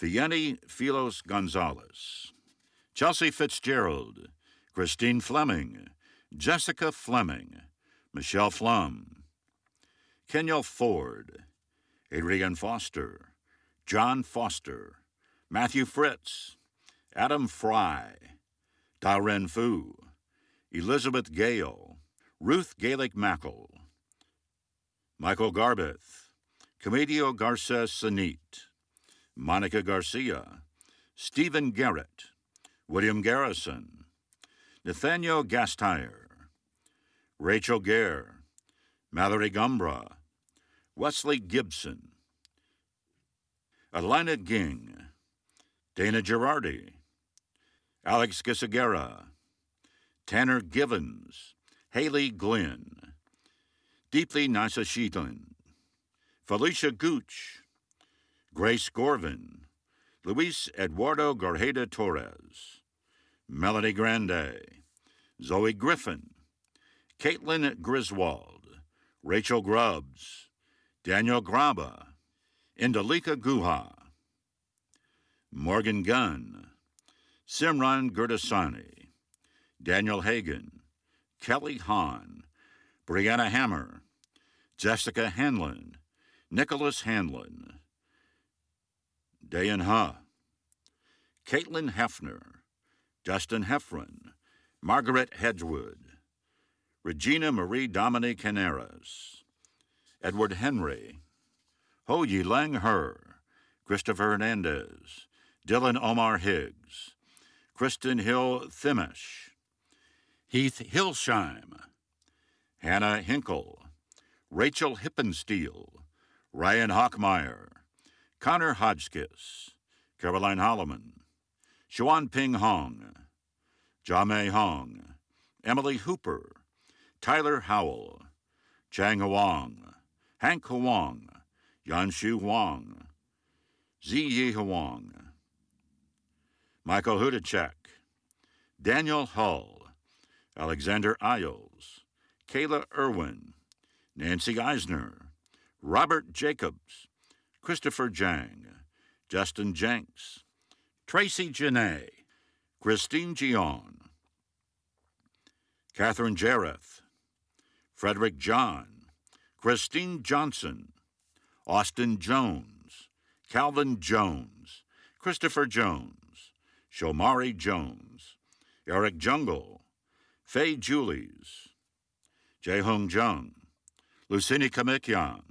Fieni Filos Gonzalez, Chelsea Fitzgerald, Christine Fleming, Jessica Fleming, Michelle Flum, Kenyal Ford, Adrian Foster, John Foster, Matthew Fritz, Adam Fry, Daren Fu, Elizabeth Gale, Ruth Gaelic Mackle, Michael Garbeth, Comedio Garces Sanit, Monica Garcia, Stephen Garrett, William Garrison, Nathaniel Gastier, Rachel Gare, Mallory Gumbra, Wesley Gibson, Alina Ging, Dana Girardi, Alex Gisagera, Tanner Givens, Haley Glenn, Deeply Nasashitan, Felicia Gooch, Grace Gorvin, Luis Eduardo Garjeda Torres, Melanie Grande, Zoe Griffin, Caitlin Griswold, Rachel Grubbs, Daniel Graba, Indalika Guha, Morgan Gunn, Simran Gurdasani, Daniel Hagan, Kelly Hahn, Brianna Hammer, Jessica Hanlon, Nicholas Hanlon, Dayan Ha, Caitlin Hefner, Justin Heffron, Margaret Hedgewood, Regina Marie Dominique Caneras, Edward Henry, Ho Yi Lang Her, Christopher Hernandez, Dylan Omar Higgs, Kristen Hill Thimish, Heath Hillsheim, Hannah Hinkle, Rachel Hippensteel, Ryan Hockmeyer, Connor Hodgkiss, Caroline Holloman, Xuan Ping Hong, Jamei Hong, Emily Hooper, Tyler Howell, Chang Huang, Hank Huang, Yanshu Huang, Ziyi Huang, Michael Hudacek, Daniel Hull, Alexander Isles, Kayla Irwin, Nancy Eisner, Robert Jacobs, Christopher Jang, Justin Jenks, Tracy Janae, Christine Gion, Catherine Jareth, Frederick John, Christine Johnson, Austin Jones, Calvin Jones, Christopher Jones, Shomari Jones, Eric Jungle, Faye Julies, Jaehong Jung, Lucini Kamikyan,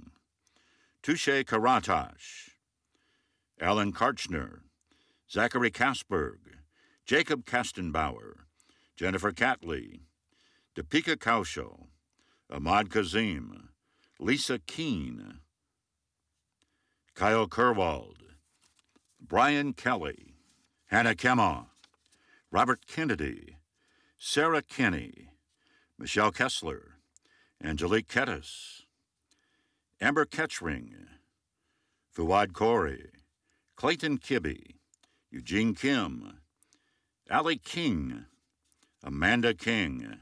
Touche Karatash, Alan Karchner, Zachary Kasberg, Jacob Kastenbauer, Jennifer Catley, Deepika Kaushal, Ahmad Kazim, Lisa Keene, Kyle Kerwald, Brian Kelly, Hannah Kemma, Robert Kennedy, Sarah Kinney, Michelle Kessler, Angelique Kettis, Amber Ketchring, Fuad Corey, Clayton Kibbe, Eugene Kim, Allie King, Amanda King,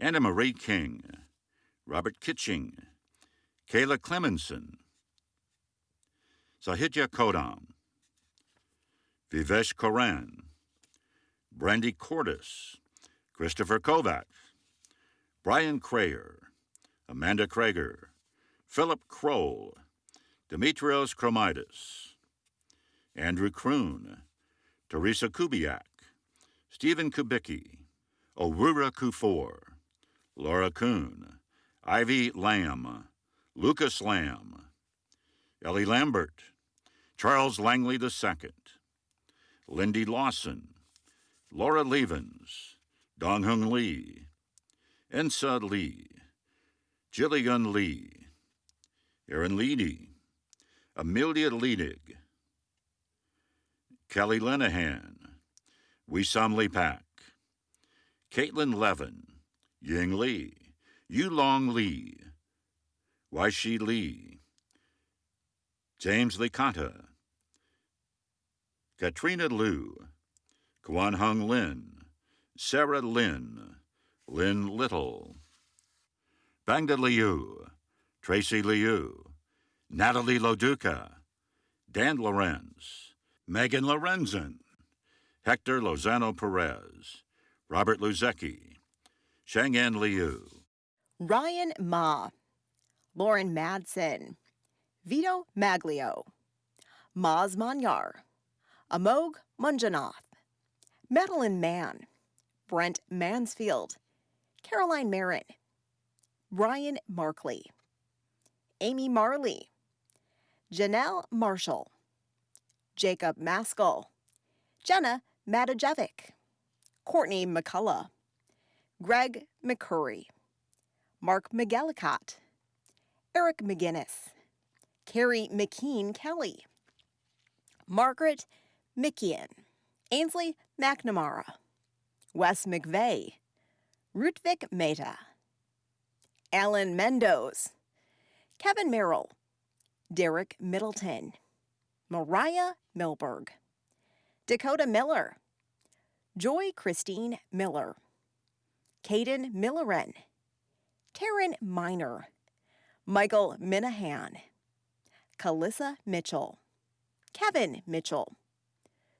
Anna Marie King, Robert Kitching, Kayla Clemenson, Sahitya Kodam, Vivesh Koran, Brandy Cordis, Christopher Kovacs, Brian Crayer, Amanda Krager, Philip Kroll, Demetrios Chromitis, Andrew Kroon, Teresa Kubiak, Stephen Kubicki, Aurora Kufor, Laura Kuhn, Ivy Lamb, Lucas Lamb, Ellie Lambert, Charles Langley II, Lindy Lawson, Laura Levens, Dong Hung Lee, Ensa Lee, Jillian Lee, Aaron Leedy, Amelia Leedig, Kelly Lenahan, Wisam Lepak, Caitlin Levin, Ying Lee, Yulong Lee, Waishi Lee, James Licata, Katrina Liu, Kwan Hung Lin, Sarah Lin, Lynn Little, Bangda Liu, Tracy Liu, Natalie Loduca, Dan Lorenz, Megan Lorenzen, Hector Lozano Perez, Robert Luzecki, Shang'an Liu, Ryan Ma, Lauren Madsen, Vito Maglio, Maz Manyar, Amog Munjanath, Madeline Mann, Brent Mansfield, Caroline Marin, Ryan Markley, Amy Marley, Janelle Marshall, Jacob Maskell, Jenna Matajevic, Courtney McCullough, Greg McCurry, Mark McGillicott, Eric McGinnis, Carrie McKean Kelly, Margaret Mickian, Ainsley McNamara, Wes McVeigh, Rutvik Mehta, Alan Mendoz, Kevin Merrill, Derek Middleton, Mariah Milberg, Dakota Miller, Joy Christine Miller, Caden Millerin, Taryn Miner, Michael Minahan, Kalissa Mitchell, Kevin Mitchell,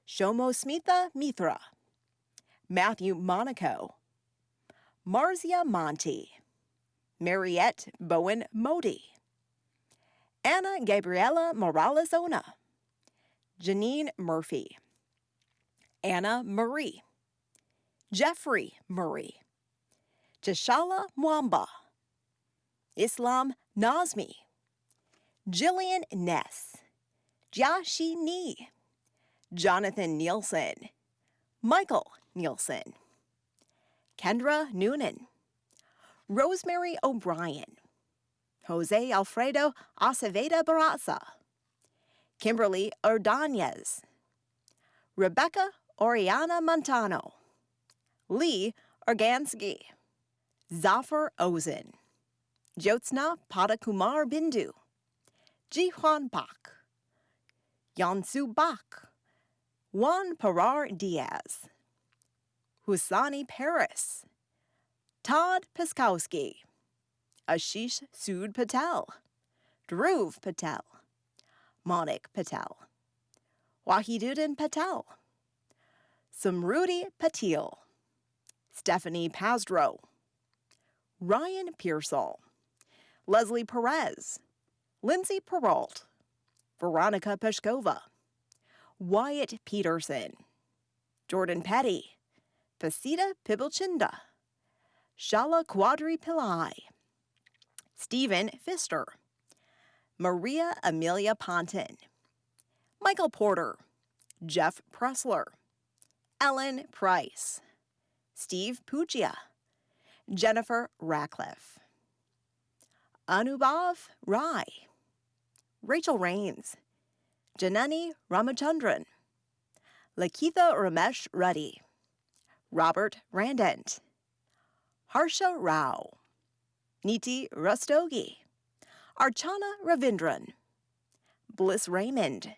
Shomo Smitha Mithra, Matthew Monaco, Marzia Monti, Mariette Bowen Modi, Anna Gabriela Morales Ona, Janine Murphy, Anna Marie, Jeffrey Murray, Tishala Mwamba, Islam Nazmi, Jillian Ness, Jiaxi Ni, Jonathan Nielsen, Michael Nielsen, Kendra Noonan, Rosemary O'Brien, Jose Alfredo Aceveda Barraza, Kimberly Ordonez, Rebecca Oriana Montano, Lee Organsky, Zafar Ozen, Jyotsna Padakumar Bindu, Jihuan Bak, Yansu Bak, Juan Parar Diaz, Husani Paris, Todd Piskowski, Ashish Sood Patel, Dhruv Patel, Monik Patel, Wahiduddin Patel, Samrudi Patil, Stephanie Pazdro, Ryan Pearsall, Leslie Perez, Lindsay Peralt, Veronica Peshkova, Wyatt Peterson, Jordan Petty, Pasita Pibilchinda, Shala Quadri Pillai, Stephen Pfister, Maria Amelia Ponton, Michael Porter, Jeff Pressler, Ellen Price, Steve Pugia, Jennifer Ratcliffe, Anubhav Rai, Rachel Rains, Janani Ramachandran, Lakitha Ramesh Reddy, Robert Randent, Harsha Rao, Niti Rustogi, Archana Ravindran, Bliss Raymond,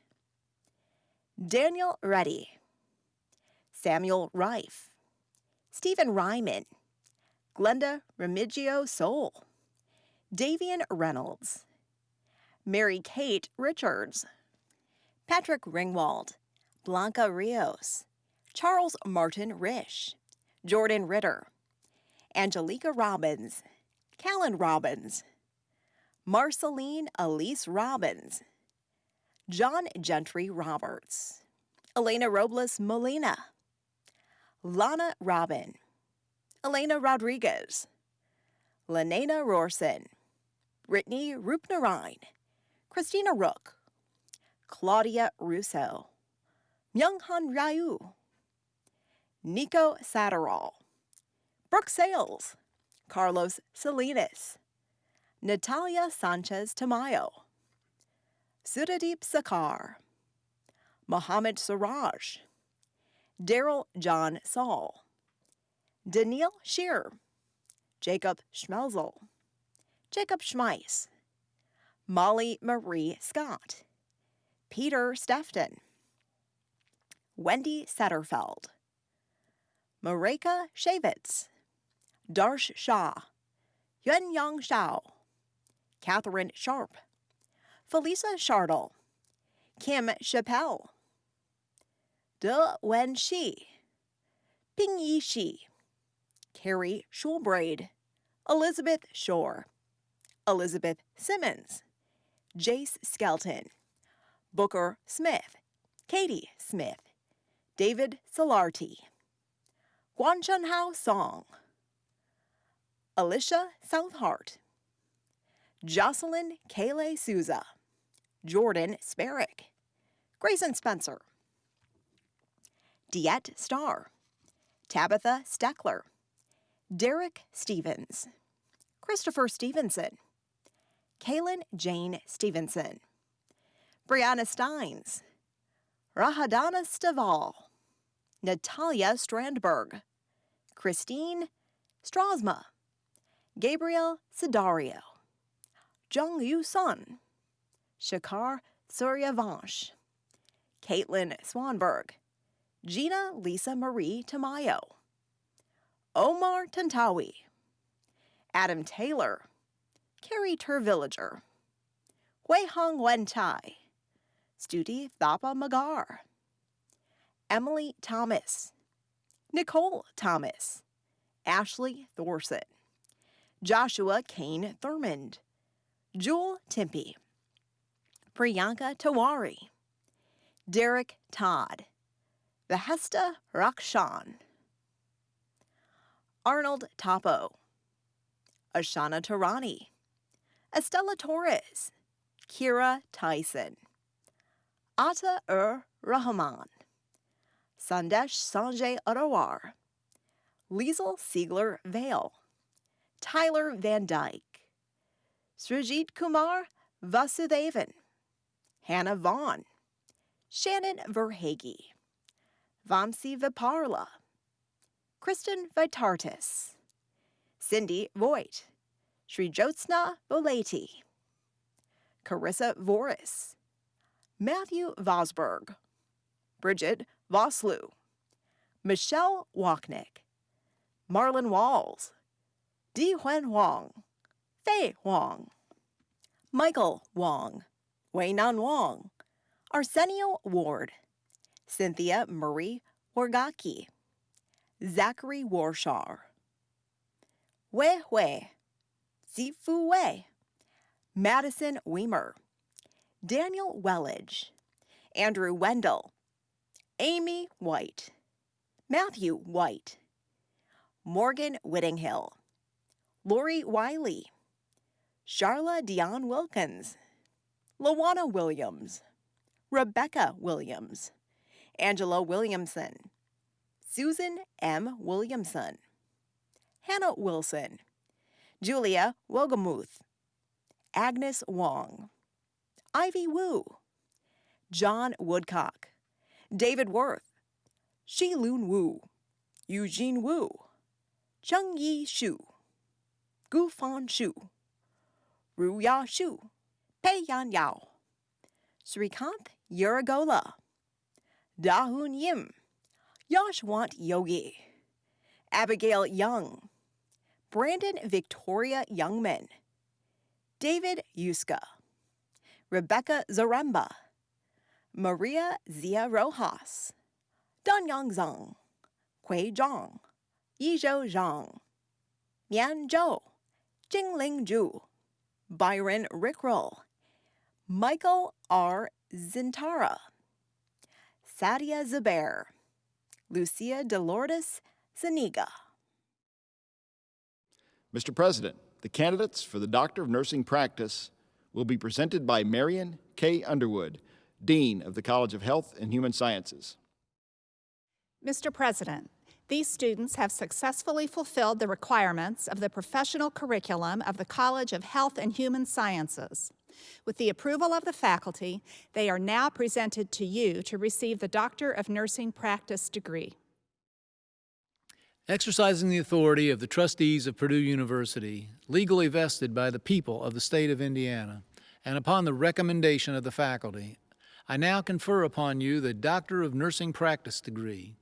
Daniel Reddy, Samuel Rife, Stephen Ryman, Glenda Remigio Soul, Davian Reynolds, Mary Kate Richards, Patrick Ringwald, Blanca Rios, Charles Martin Rish, Jordan Ritter, Angelica Robbins, Callan Robbins, Marceline Elise Robbins, John Gentry Roberts, Elena Robles Molina, Lana Robin, Elena Rodriguez, Lenana Rorson, Brittany Rupnarine, Christina Rook, Claudia Russo, Myunghan Ryu, Nico Satterall, Brooke Sales, Carlos Salinas, Natalia Sanchez Tamayo, Sudadeep Sakar, Mohammed Siraj, Daryl John Saul, Daniil Shear, Jacob Schmelzel, Jacob Schmeiss, Molly Marie Scott, Peter Stefton, Wendy Setterfeld, Mareka Shavitz, Darsh Shah, Yuan Yang Shao, Catherine Sharp, Felisa Shardle, Kim Chappelle, De Wen Shi, Ping Yi Shi, Carrie Schulbraid, Elizabeth Shore, Elizabeth Simmons, Jace Skelton, Booker Smith, Katie Smith, David Solarty, Guanchan Hao Song, Alicia Southhart, Jocelyn Kayleigh Souza, Jordan Sparrick, Grayson Spencer, Diet Starr, Tabitha Steckler, Derek Stevens, Christopher Stevenson, Kaylin Jane Stevenson, Brianna Steins, Rahadana Staval, Natalia Strandberg, Christine Strasma, Gabriel Sidario, Jung Yu Sun, Shakar Suryavansh, Caitlin Swanberg, Gina Lisa Marie Tamayo, Omar Tantawi, Adam Taylor, Carrie Tervillager, Hui Hong Wen Tai, Stuti Thapa Magar, Emily Thomas, Nicole Thomas, Ashley Thorson, Joshua Kane Thurmond, Jewel Tempe, Priyanka Tawari, Derek Todd, Behesta Rakshan, Arnold Topo, Ashana Tarani, Estella Torres, Kira Tyson, Ata Ur Rahman, Sandesh Sanjay Arawar, Liesel Siegler Vale, Tyler Van Dyke, Srijit Kumar Vasudevan, Hannah Vaughn, Shannon Verhage, Vamsi Viparla, Kristen Vitartis, Cindy Voigt, Sri Jyotsna Boleti, Carissa Voris, Matthew Vosberg, Bridget Voslu, Michelle Wachnick, Marlon Walls, Di Huan Huang, Fei Huang, Michael Wong, Wei Nan Wong, Arsenio Ward, Cynthia Murray Wargaki, Zachary Warshar, Wei Hui, Zifu Wei, Madison Weimer, Daniel Wellage, Andrew Wendell, Amy White, Matthew White, Morgan Whittinghill, Lori Wiley, Charla Dion Wilkins, Lawana Williams, Rebecca Williams, Angela Williamson, Susan M. Williamson, Hannah Wilson, Julia Wogamuth, Agnes Wong, Ivy Wu, John Woodcock, David Worth, Shi Lun Wu, Eugene Wu, Cheng Yi Shu, Gu Fan Shu, Ru Ya Shu, Pei Yan Yao, Srikanth Yuragola, Dahun Yim, Yashwant Yogi, Abigail Young, Brandon Victoria Youngman, David Yuska, Rebecca Zaremba, Maria Zia Rojas, Danyang Zhang, Hui Zhang, Yizhou Zhang, Mian Zhou, Jingling Zhu, Byron Rickroll, Michael R. Zintara, Sadia Zubair, Lucia Delordes Zaniga. Mr. President, the candidates for the Doctor of Nursing Practice will be presented by Marion K. Underwood, Dean of the College of Health and Human Sciences. Mr. President, these students have successfully fulfilled the requirements of the professional curriculum of the College of Health and Human Sciences. With the approval of the faculty, they are now presented to you to receive the Doctor of Nursing Practice degree. Exercising the authority of the trustees of Purdue University, legally vested by the people of the state of Indiana, and upon the recommendation of the faculty, I now confer upon you the Doctor of Nursing Practice degree,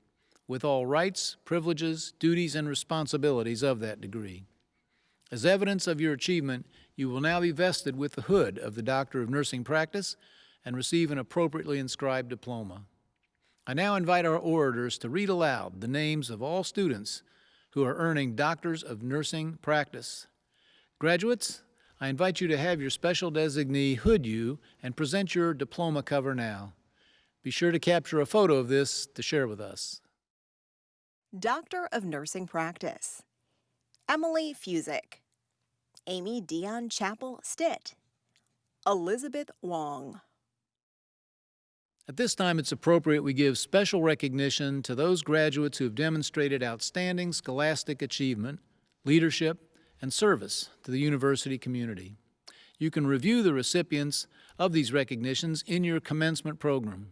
with all rights, privileges, duties, and responsibilities of that degree. As evidence of your achievement, you will now be vested with the hood of the Doctor of Nursing Practice and receive an appropriately inscribed diploma. I now invite our orators to read aloud the names of all students who are earning Doctors of Nursing Practice. Graduates, I invite you to have your special designee hood you and present your diploma cover now. Be sure to capture a photo of this to share with us. Doctor of Nursing Practice, Emily Fusick, Amy Dion Chapel Stitt, Elizabeth Wong. At this time, it's appropriate we give special recognition to those graduates who have demonstrated outstanding scholastic achievement, leadership, and service to the university community. You can review the recipients of these recognitions in your commencement program.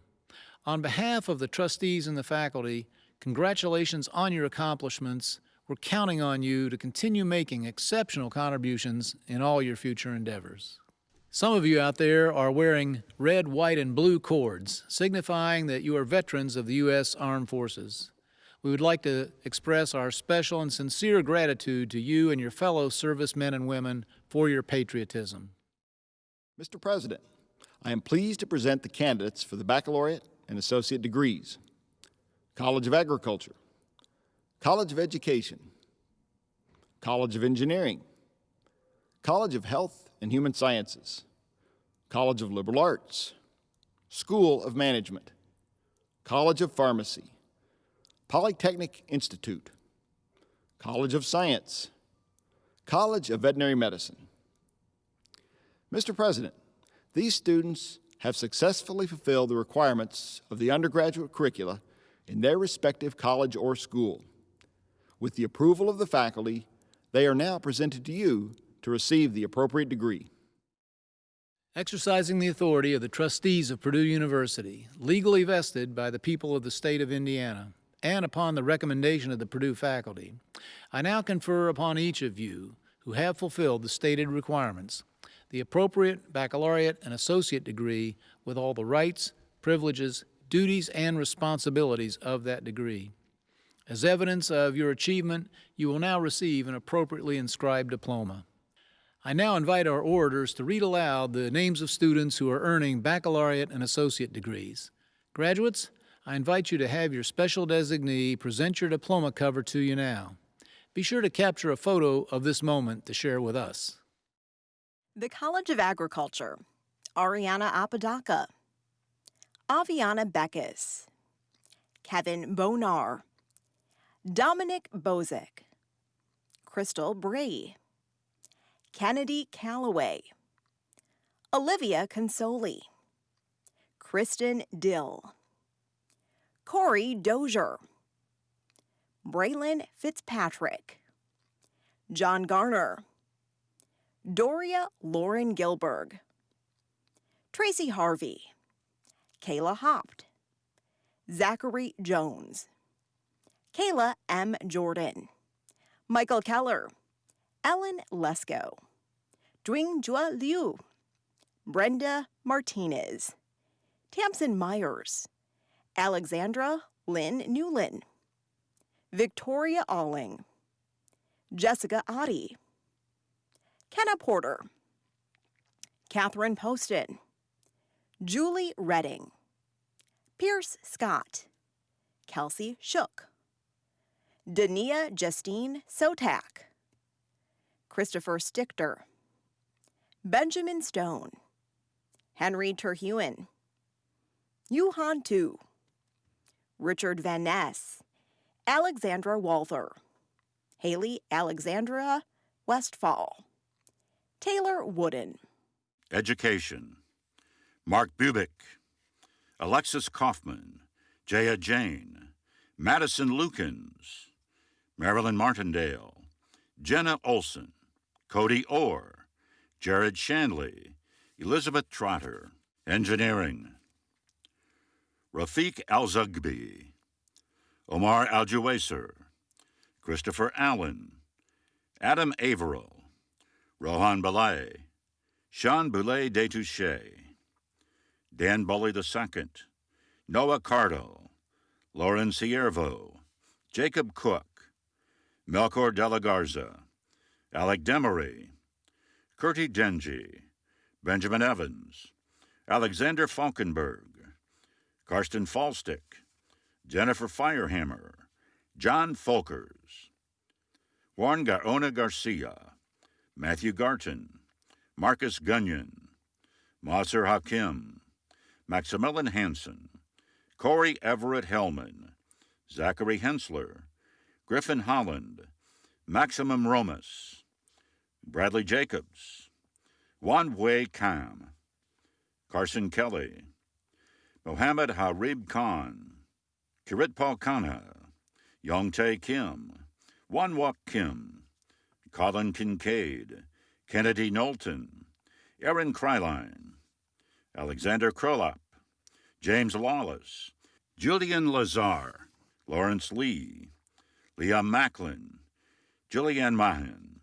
On behalf of the trustees and the faculty, congratulations on your accomplishments. We're counting on you to continue making exceptional contributions in all your future endeavors. Some of you out there are wearing red, white, and blue cords, signifying that you are veterans of the U.S. Armed Forces. We would like to express our special and sincere gratitude to you and your fellow servicemen and women for your patriotism. Mr. President, I am pleased to present the candidates for the baccalaureate and associate degrees. College of Agriculture, College of Education, College of Engineering, College of Health and Human Sciences, College of Liberal Arts, School of Management, College of Pharmacy, Polytechnic Institute, College of Science, College of Veterinary Medicine. Mr. President, these students have successfully fulfilled the requirements of the undergraduate curricula in their respective college or school. With the approval of the faculty, they are now presented to you to receive the appropriate degree. Exercising the authority of the trustees of Purdue University, legally vested by the people of the state of Indiana, and upon the recommendation of the Purdue faculty, I now confer upon each of you who have fulfilled the stated requirements the appropriate baccalaureate and associate degree with all the rights, privileges, duties, and responsibilities of that degree. As evidence of your achievement, you will now receive an appropriately inscribed diploma. I now invite our orators to read aloud the names of students who are earning baccalaureate and associate degrees. Graduates, I invite you to have your special designee present your diploma cover to you now. Be sure to capture a photo of this moment to share with us. The College of Agriculture, Ariana Apodaca, Aviana Beckus, Kevin Bonar, Dominic Bozick, Crystal Bray, Kennedy Calloway, Olivia Consoli, Kristen Dill, Corey Dozier, Braylon Fitzpatrick, John Garner, Doria Lauren Gilberg, Tracy Harvey, Kayla Hopt, Zachary Jones, Kayla M. Jordan, Michael Keller, Ellen Lesko, Dwing Jua Liu, Brenda Martinez, Tamsin Myers, Alexandra Lynn Newlin, Victoria Alling, Jessica Oddie, Kenna Porter, Catherine Poston, Julie Redding, Pierce Scott, Kelsey Shook, Dania Justine Sotak, Christopher Stichter, Benjamin Stone, Henry Terhuen, Yuhan Tu, Richard Van Ness, Alexandra Walther, Haley Alexandra Westfall, Taylor Wooden. Education. Mark Bubick, Alexis Kaufman, Jaya Jane, Madison Lukens, Marilyn Martindale, Jenna Olson, Cody Orr, Jared Shanley, Elizabeth Trotter, Engineering. Rafiq Al-Zugbi, Omar Al-Juwaiser, Christopher Allen, Adam Averill, Rohan Balay, Sean Boulay Detouche, Dan Bully II, Noah Cardo, Lauren Siervo, Jacob Cook, Melchor De La Garza, Alec Demery, Curti Denji, Benjamin Evans, Alexander Falkenberg, Karsten Falstick, Jennifer Firehammer, John Folkers, Juan Gaona Garcia, Matthew Garton, Marcus Gunyon, Maser Hakim, Maximilian Hansen, Corey Everett Hellman, Zachary Hensler, Griffin Holland, Maximum Romas, Bradley Jacobs, Wan Wei Kam, Carson Kelly, Mohammed Harib Khan, Kiritpal Khanha, Yongtae Kim, Wanwak Kim, Colin Kincaid, Kennedy Knowlton, Aaron Kryline, Alexander Krolop, James Lawless, Julian Lazar, Lawrence Lee, Liam Macklin, Julianne Mahan,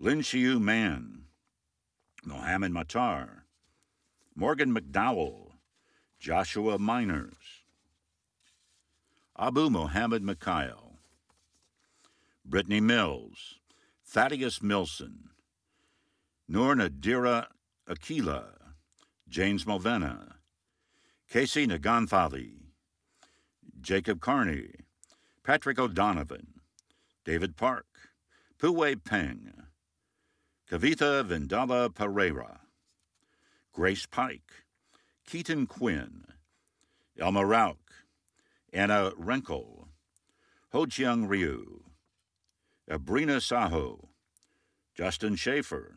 Lin Xiu Man, Mohammed Matar, Morgan McDowell, Joshua Miners, Abu Mohammed Mikhail, Brittany Mills, Thaddeus Milson, Nur Nadira Akila, James Mulvena, Casey Naganthali, Jacob Carney, Patrick O'Donovan, David Park, Puwei Peng, Kavitha Vendala Pereira, Grace Pike, Keaton Quinn, Elma Rauk, Anna Renkel, Ho Chiang Ryu, Abrina Saho, Justin Schaefer,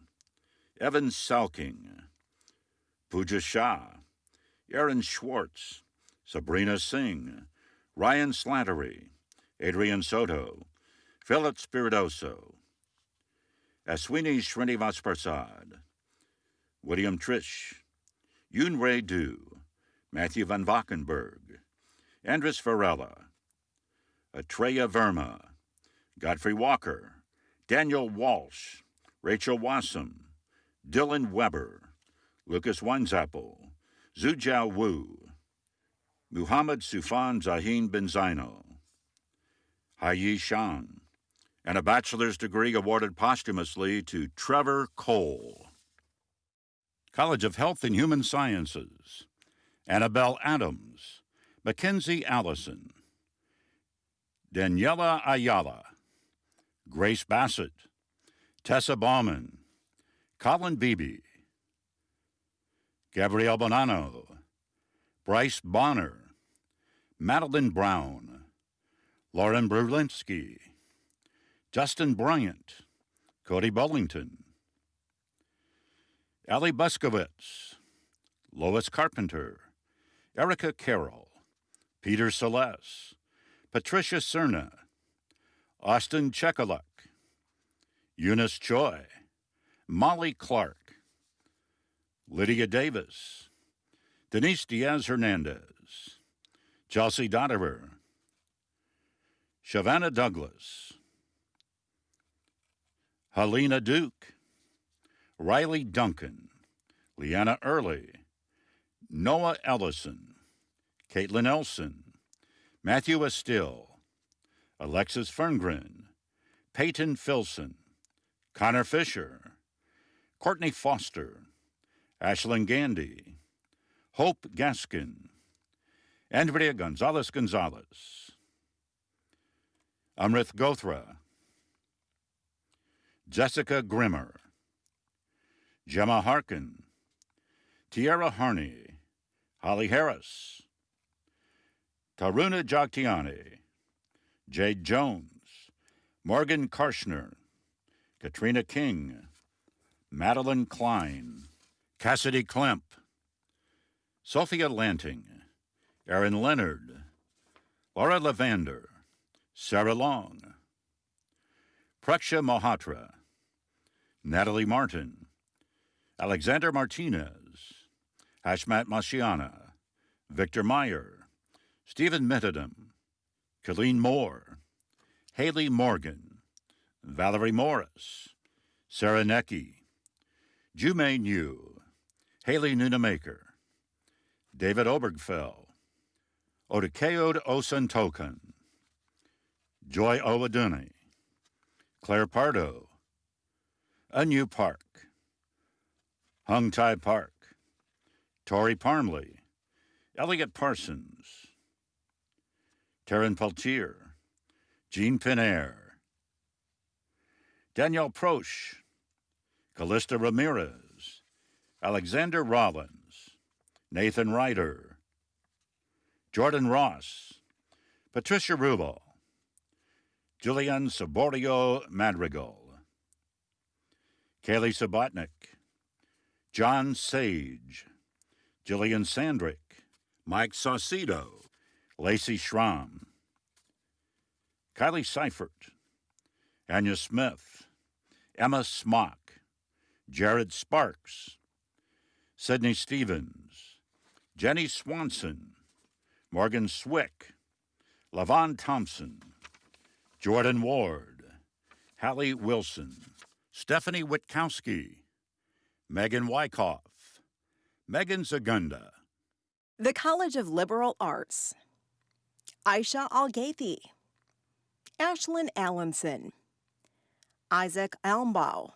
Evan Salking, Pooja Shah, Aaron Schwartz, Sabrina Singh, Ryan Slattery, Adrian Soto, Philip Spiridoso, Aswini Srinivas Prasad, William Trish, Yun Ray Du, Matthew Van Valkenburg, Andres Varela, Atreya Verma, Godfrey Walker, Daniel Walsh, Rachel Wassam, Dylan Weber, Lucas Weinzappel, Zhujiao Wu, Muhammad Sufan Zahin bin Zaino, Haiyi Shang, and a bachelor's degree awarded posthumously to Trevor Cole. College of Health and Human Sciences, Annabelle Adams, Mackenzie Allison, Daniela Ayala, Grace Bassett, Tessa Bauman, Colin Beebe, Gabrielle Bonanno, Bryce Bonner, Madeline Brown, Lauren Brulinski, Justin Bryant, Cody Bullington, Allie Buskowitz, Lois Carpenter, Erica Carroll, Peter Celeste, Patricia Cerna, Austin Chekaluk, Eunice Choi, Molly Clark, Lydia Davis, Denise Diaz Hernandez, Chelsea Dotterer, Shavannah Douglas, Helena Duke, Riley Duncan, Leanna Early, Noah Ellison, Caitlin Elson, Matthew Estill, Alexis Ferngren, Peyton Filson, Connor Fisher, Courtney Foster, Ashlyn Gandy, Hope Gaskin, Andrea Gonzalez Gonzalez, Amrith Gothra, Jessica Grimmer, Gemma Harkin, Tiara Harney, Holly Harris, Taruna Jagtiani, Jade Jones, Morgan Karshner, Katrina King, Madeline Klein, Cassidy Klemp, Sophia Lanting, Aaron Leonard, Laura Lavander, Sarah Long, Praksha Mohatra, Natalie Martin, Alexander Martinez, Hashmat Mashiana, Victor Meyer, Stephen Mittadam, Colleen Moore, Haley Morgan, Valerie Morris, Sarah Necky, Jume New, Haley Nunamaker, David Obergfell, Odukeod Osuntokan, Joy Owaduni, Claire Pardo, Anu Park, Hung Tai Park, Tori Parmley, Elliot Parsons, Taryn Peltier, Jean Pinair, Danielle Prosch, Callista Ramirez, Alexander Rollins, Nathan Ryder, Jordan Ross, Patricia Rubel, Julian Saborio Madrigal, Kaylee Subotnik, John Sage, Jillian Sandrick, Mike Saucedo, Lacey Schramm, Kylie Seifert, Anya Smith, Emma Smock, Jared Sparks, Sydney Stevens, Jenny Swanson, Morgan Swick, Lavon Thompson, Jordan Ward, Hallie Wilson, Stephanie Witkowski, Megan Wyckoff, Megan Zagunda. The College of Liberal Arts. Aisha Algathi, Ashlyn Allenson, Isaac Elmbaugh,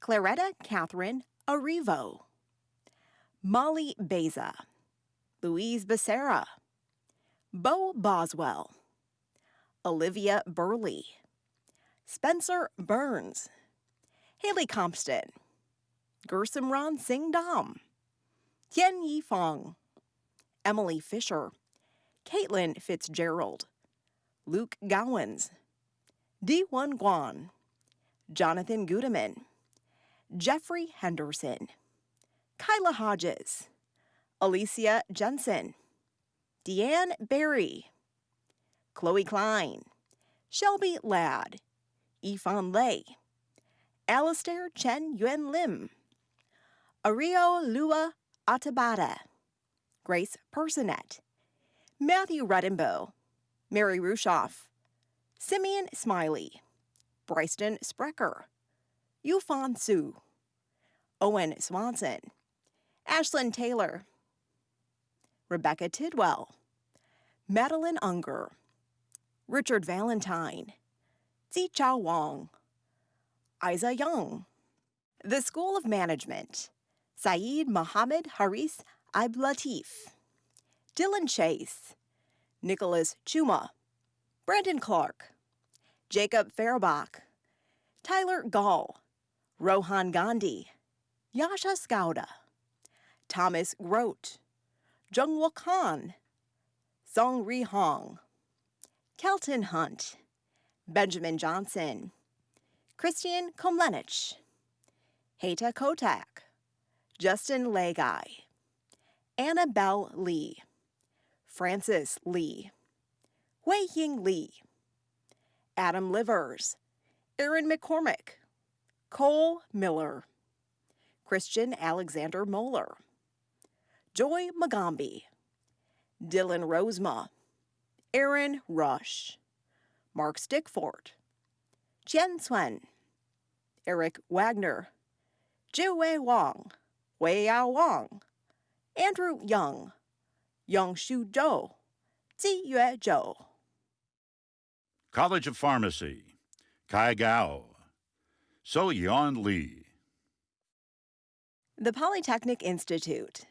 Claretta Catherine Arrivo, Molly Beza, Louise Becerra, Bo Boswell, Olivia Burley, Spencer Burns, Haley Compston, Gersimran Singh Dam, Tian Yi Fong, Emily Fisher, Caitlin Fitzgerald, Luke Gowans, D1 Guan, Jonathan Gudeman, Jeffrey Henderson, Kyla Hodges, Alicia Jensen, Deanne Barry, Chloe Klein, Shelby Ladd, Yifan Lei, Alistair Chen Yuen Lim, Ario Lua Atabata, Grace Personet, Matthew Redenbow, Mary Rushoff, Simeon Smiley, Bryston Sprecher, Yufan Su, Owen Swanson, Ashlyn Taylor, Rebecca Tidwell, Madeline Unger, Richard Valentine, Zichao Wang, Isa Young. The School of Management, Saeed Mohammed Haris Iblatif, Dylan Chase, Nicholas Chuma, Brandon Clark, Jacob Fairbach, Tyler Gall, Rohan Gandhi, Yasha Skauda, Thomas Grote, Jungwoo Khan, Song Ri Hong, Kelton Hunt, Benjamin Johnson, Christian Komlenich, Heta Kotak, Justin Legai, Annabelle Lee, Francis Lee, Wei Ying Lee, Adam Livers, Aaron McCormick, Cole Miller, Christian Alexander Moeller, Joy Magambi, Dylan Rosema, Aaron Rush, Mark Stickford, Chen Swen, Eric Wagner, Jiwei Wang, Wei Yao Wang, Andrew Young, Yongshu Zhou, Ziyue Zhou. College of Pharmacy, Kai Gao, So Yon Lee. The Polytechnic Institute,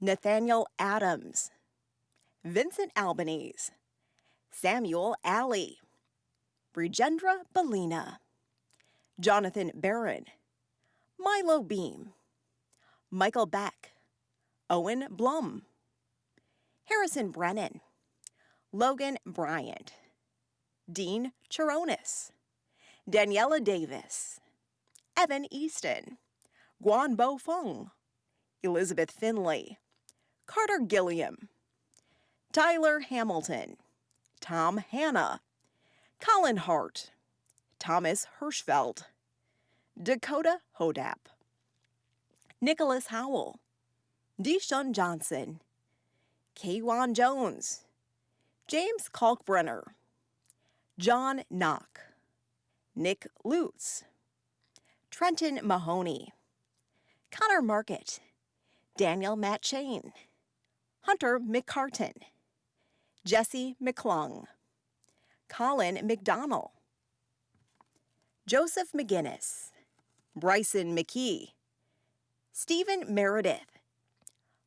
Nathaniel Adams, Vincent Albanese, Samuel Alley, Brigendra Belina, Jonathan Barron, Milo Beam, Michael Beck, Owen Blum, Harrison Brennan, Logan Bryant, Dean Chironis, Daniela Davis, Evan Easton, Guan Bo Feng, Elizabeth Finley, Carter Gilliam, Tyler Hamilton, Tom Hanna, Colin Hart, Thomas Hirschfeld, Dakota Hodap, Nicholas Howell, Dishun Johnson, Kwan Jones, James Kalkbrenner, John Knock, Nick Lutz, Trenton Mahoney, Connor Market, Daniel Matt Hunter McCartan, Jesse McClung, Colin McDonnell, Joseph McGinnis, Bryson McKee, Stephen Meredith,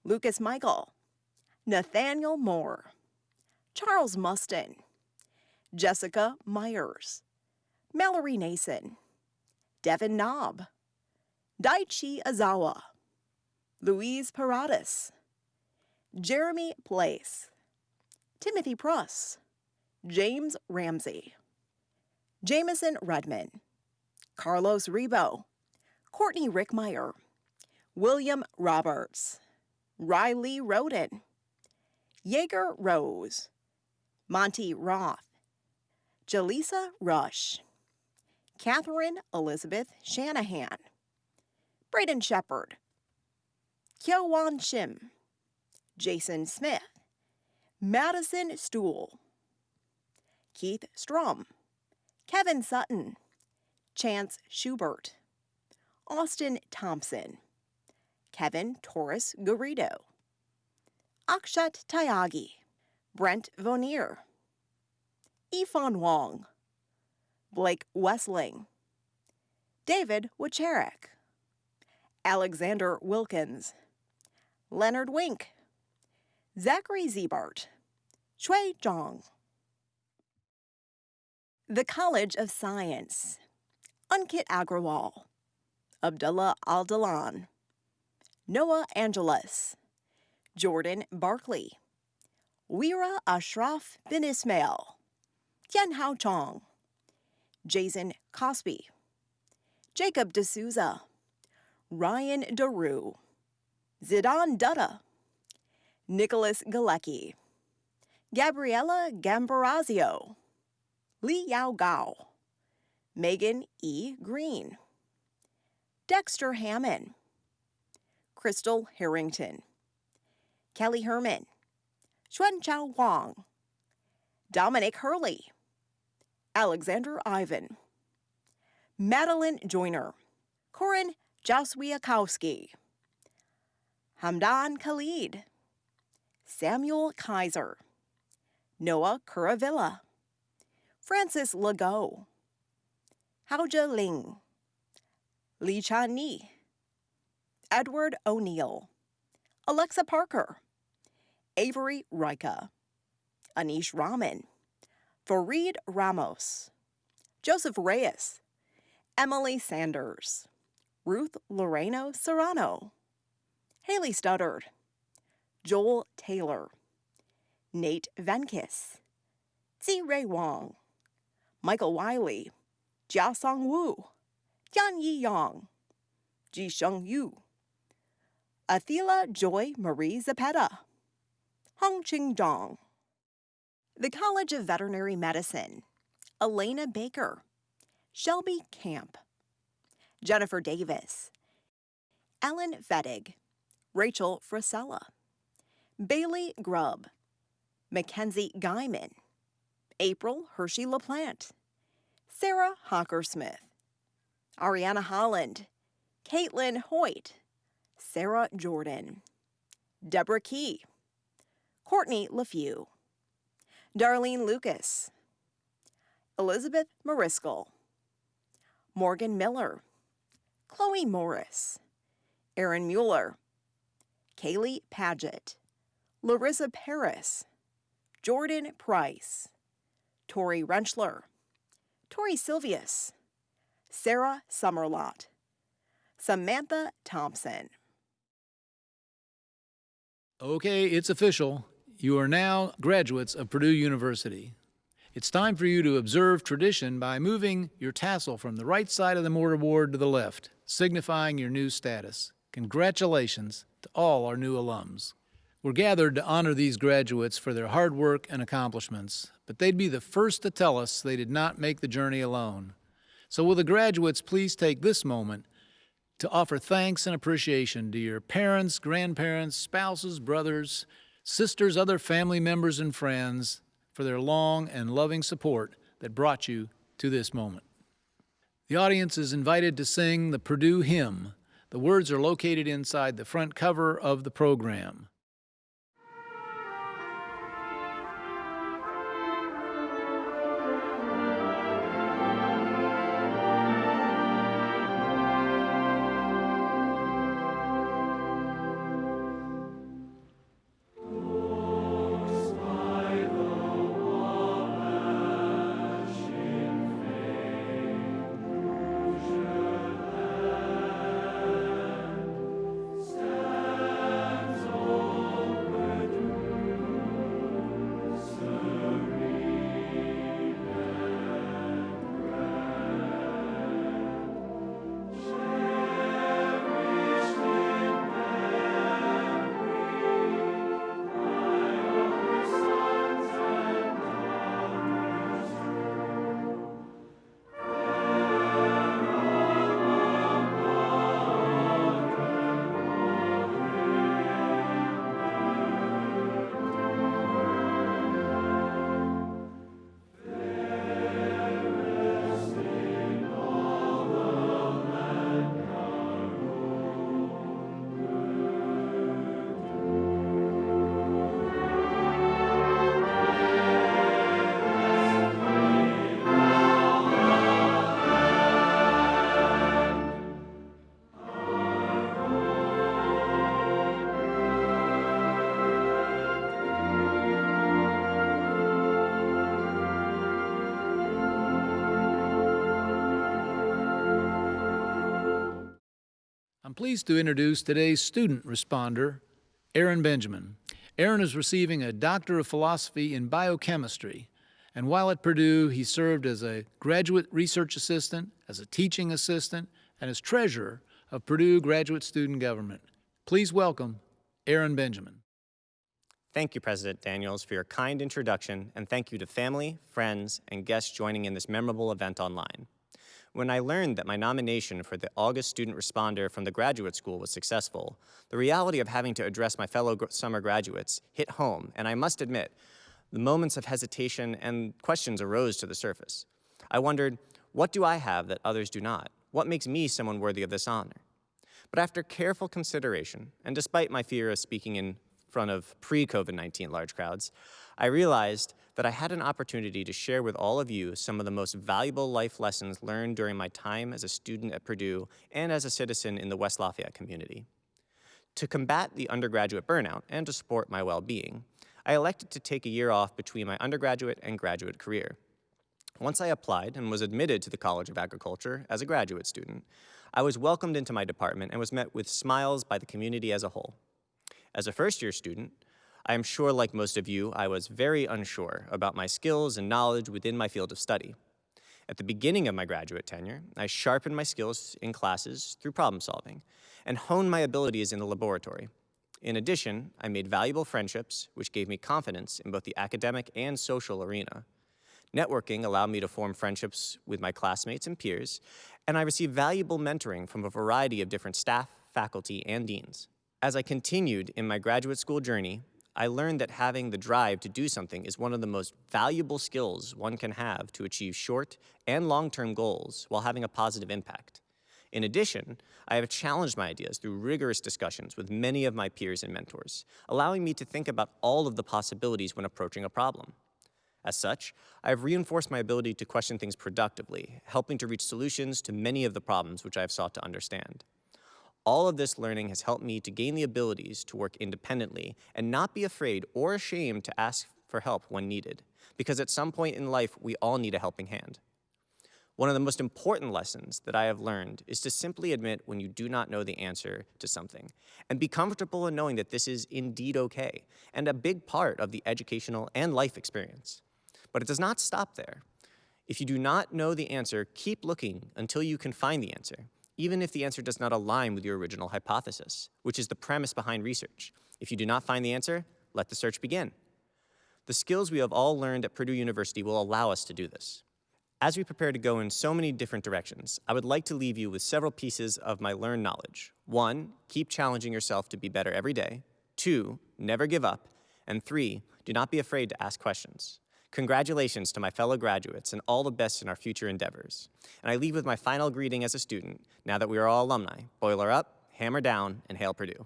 Lucas Michael, Nathaniel Moore, Charles Mustin, Jessica Myers, Mallory Nason, Devin Knobb, Daichi Azawa, Louise Paradas, Jeremy Place, Timothy Pruss, James Ramsey, Jameson Redman, Carlos Rebo, Courtney Rickmeyer, William Roberts, Riley Roden, Jaeger Rose, Monty Roth, Jaleesa Rush, Catherine Elizabeth Shanahan, Braden Shepard, Kyowan Shim, Jason Smith, Madison Stool, Keith Strum, Kevin Sutton, Chance Schubert, Austin Thompson, Kevin Torres Garrido, Akshat Tyagi, Brent Vonier, Ifan Wong, Blake Wessling, David Wacharek, Alexander Wilkins, Leonard Wink, Zachary Zebart, Shui Zhang. The College of Science, Ankit Agrawal, Abdullah Al-Dalan, Noah Angeles, Jordan Barkley, Weera Ashraf bin Ismail, Tian Hao Chong, Jason Cosby, Jacob D'Souza, Ryan DeRue, Zidane Dutta, Nicholas Galecki, Gabriella Gambarazio, Li Yao Gao, Megan E. Green, Dexter Hammond, Crystal Harrington, Kelly Herman, Xuan Chao Wang, Dominic Hurley, Alexander Ivan, Madeline Joyner, Corin Jaswiakowski, Hamdan Khalid, Samuel Kaiser, Noah Kuravilla, Francis Legault, Haoja Ling, Li Chan Ni, Edward O'Neill, Alexa Parker, Avery Rika, Anish Rahman, Fareed Ramos, Joseph Reyes, Emily Sanders, Ruth Loreno Serrano, Haley Studdard, Joel Taylor, Nate Venkis, Zi Ray Wong, Michael Wiley, Jia Song Wu, Yan Yi Yang, Ji Sheng Yu, Athila Joy Marie Zapeta, Hong Ching Dong, the College of Veterinary Medicine, Elena Baker, Shelby Camp, Jennifer Davis, Ellen Fettig, Rachel Frisella, Bailey Grubb, Mackenzie Guyman, April Hershey LaPlante, Sarah Hockersmith, Ariana Holland, Caitlin Hoyt, Sarah Jordan, Deborah Key, Courtney LaFew, Darlene Lucas, Elizabeth Mariscal, Morgan Miller, Chloe Morris, Aaron Mueller, Kaylee Paget, Larissa Paris, Jordan Price, Tori Renschler, Tori Silvius, Sarah Summerlot, Samantha Thompson. Okay, it's official. You are now graduates of Purdue University. It's time for you to observe tradition by moving your tassel from the right side of the mortarboard to the left, signifying your new status. Congratulations to all our new alums. We're gathered to honor these graduates for their hard work and accomplishments, but they'd be the first to tell us they did not make the journey alone. So will the graduates please take this moment to offer thanks and appreciation to your parents, grandparents, spouses, brothers, sisters, other family members, and friends for their long and loving support that brought you to this moment. The audience is invited to sing the Purdue hymn. The words are located inside the front cover of the program. Pleased to introduce today's student responder, Aaron Benjamin. Aaron is receiving a Doctor of Philosophy in Biochemistry And while at Purdue, he served as a graduate research assistant, as a teaching assistant, and as treasurer of Purdue Graduate Student Government. Please welcome Aaron Benjamin. Thank you, President Daniels, for your kind introduction, and thank you to family, friends, and guests joining in this memorable event online. When I learned that my nomination for the August Student Responder from the graduate school was successful, the reality of having to address my fellow summer graduates hit home, and I must admit, the moments of hesitation and questions arose to the surface. I wondered, what do I have that others do not? What makes me someone worthy of this honor? But after careful consideration, and despite my fear of speaking in front of pre-COVID-19 large crowds, I realized that I had an opportunity to share with all of you some of the most valuable life lessons learned during my time as a student at Purdue and as a citizen in the West Lafayette community. To combat the undergraduate burnout and to support my well-being, I elected to take a year off between my undergraduate and graduate career. Once I applied and was admitted to the College of Agriculture as a graduate student, I was welcomed into my department and was met with smiles by the community as a whole. As a first-year student, I am sure, like most of you, I was very unsure about my skills and knowledge within my field of study. At the beginning of my graduate tenure, I sharpened my skills in classes through problem solving and honed my abilities in the laboratory. In addition, I made valuable friendships, which gave me confidence in both the academic and social arena. Networking allowed me to form friendships with my classmates and peers, and I received valuable mentoring from a variety of different staff, faculty, and deans. As I continued in my graduate school journey, I learned that having the drive to do something is one of the most valuable skills one can have to achieve short and long-term goals while having a positive impact. In addition, I have challenged my ideas through rigorous discussions with many of my peers and mentors, allowing me to think about all of the possibilities when approaching a problem. As such, I have reinforced my ability to question things productively, helping to reach solutions to many of the problems which I have sought to understand. All of this learning has helped me to gain the abilities to work independently and not be afraid or ashamed to ask for help when needed, because at some point in life, we all need a helping hand. One of the most important lessons that I have learned is to simply admit when you do not know the answer to something and be comfortable in knowing that this is indeed okay and a big part of the educational and life experience. But it does not stop there. If you do not know the answer, keep looking until you can find the answer even if the answer does not align with your original hypothesis, which is the premise behind research. If you do not find the answer, let the search begin. The skills we have all learned at Purdue University will allow us to do this. As we prepare to go in so many different directions, I would like to leave you with several pieces of my learned knowledge. One, keep challenging yourself to be better every day. Two, never give up. And three, do not be afraid to ask questions. Congratulations to my fellow graduates and all the best in our future endeavors. And I leave with my final greeting as a student, now that we are all alumni. Boiler up, hammer down, and hail Purdue.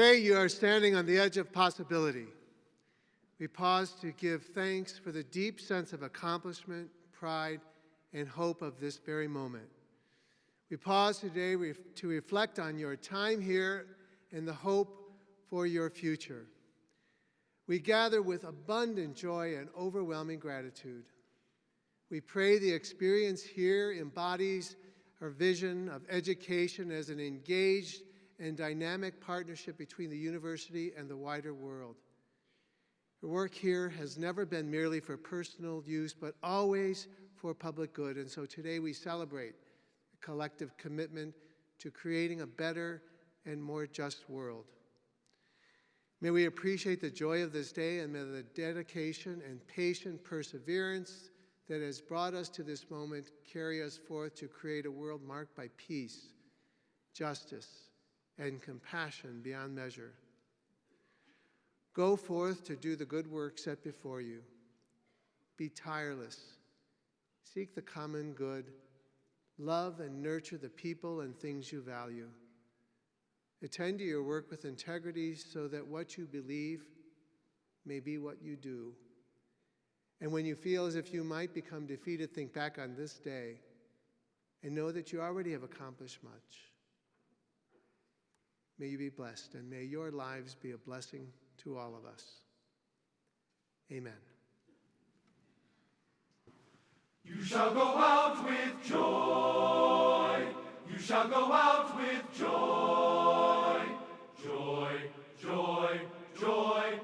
Today, you are standing on the edge of possibility. We pause to give thanks for the deep sense of accomplishment, pride, and hope of this very moment. We pause today to reflect on your time here and the hope for your future. We gather with abundant joy and overwhelming gratitude. We pray the experience here embodies our vision of education as an engaged and dynamic partnership between the university and the wider world. Your work here has never been merely for personal use, but always for public good. And so today we celebrate a collective commitment to creating a better and more just world. May we appreciate the joy of this day and may the dedication and patient perseverance that has brought us to this moment carry us forth to create a world marked by peace, justice, and compassion beyond measure. Go forth to do the good work set before you. Be tireless. Seek the common good. Love and nurture the people and things you value. Attend to your work with integrity so that what you believe may be what you do. And when you feel as if you might become defeated, think back on this day and know that you already have accomplished much. May you be blessed, and may your lives be a blessing to all of us. Amen. You shall go out with joy. You shall go out with joy. Joy, joy, joy.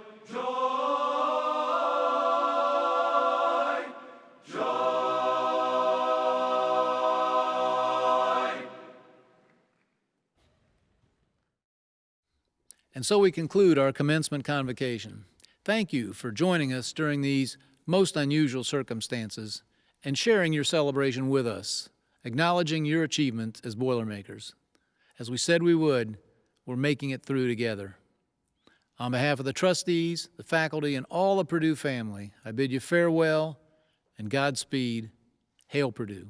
And so we conclude our commencement convocation. Thank you for joining us during these most unusual circumstances and sharing your celebration with us, acknowledging your achievement as Boilermakers. As we said we would, we're making it through together. On behalf of the trustees, the faculty, and all the Purdue family, I bid you farewell and Godspeed. Hail Purdue.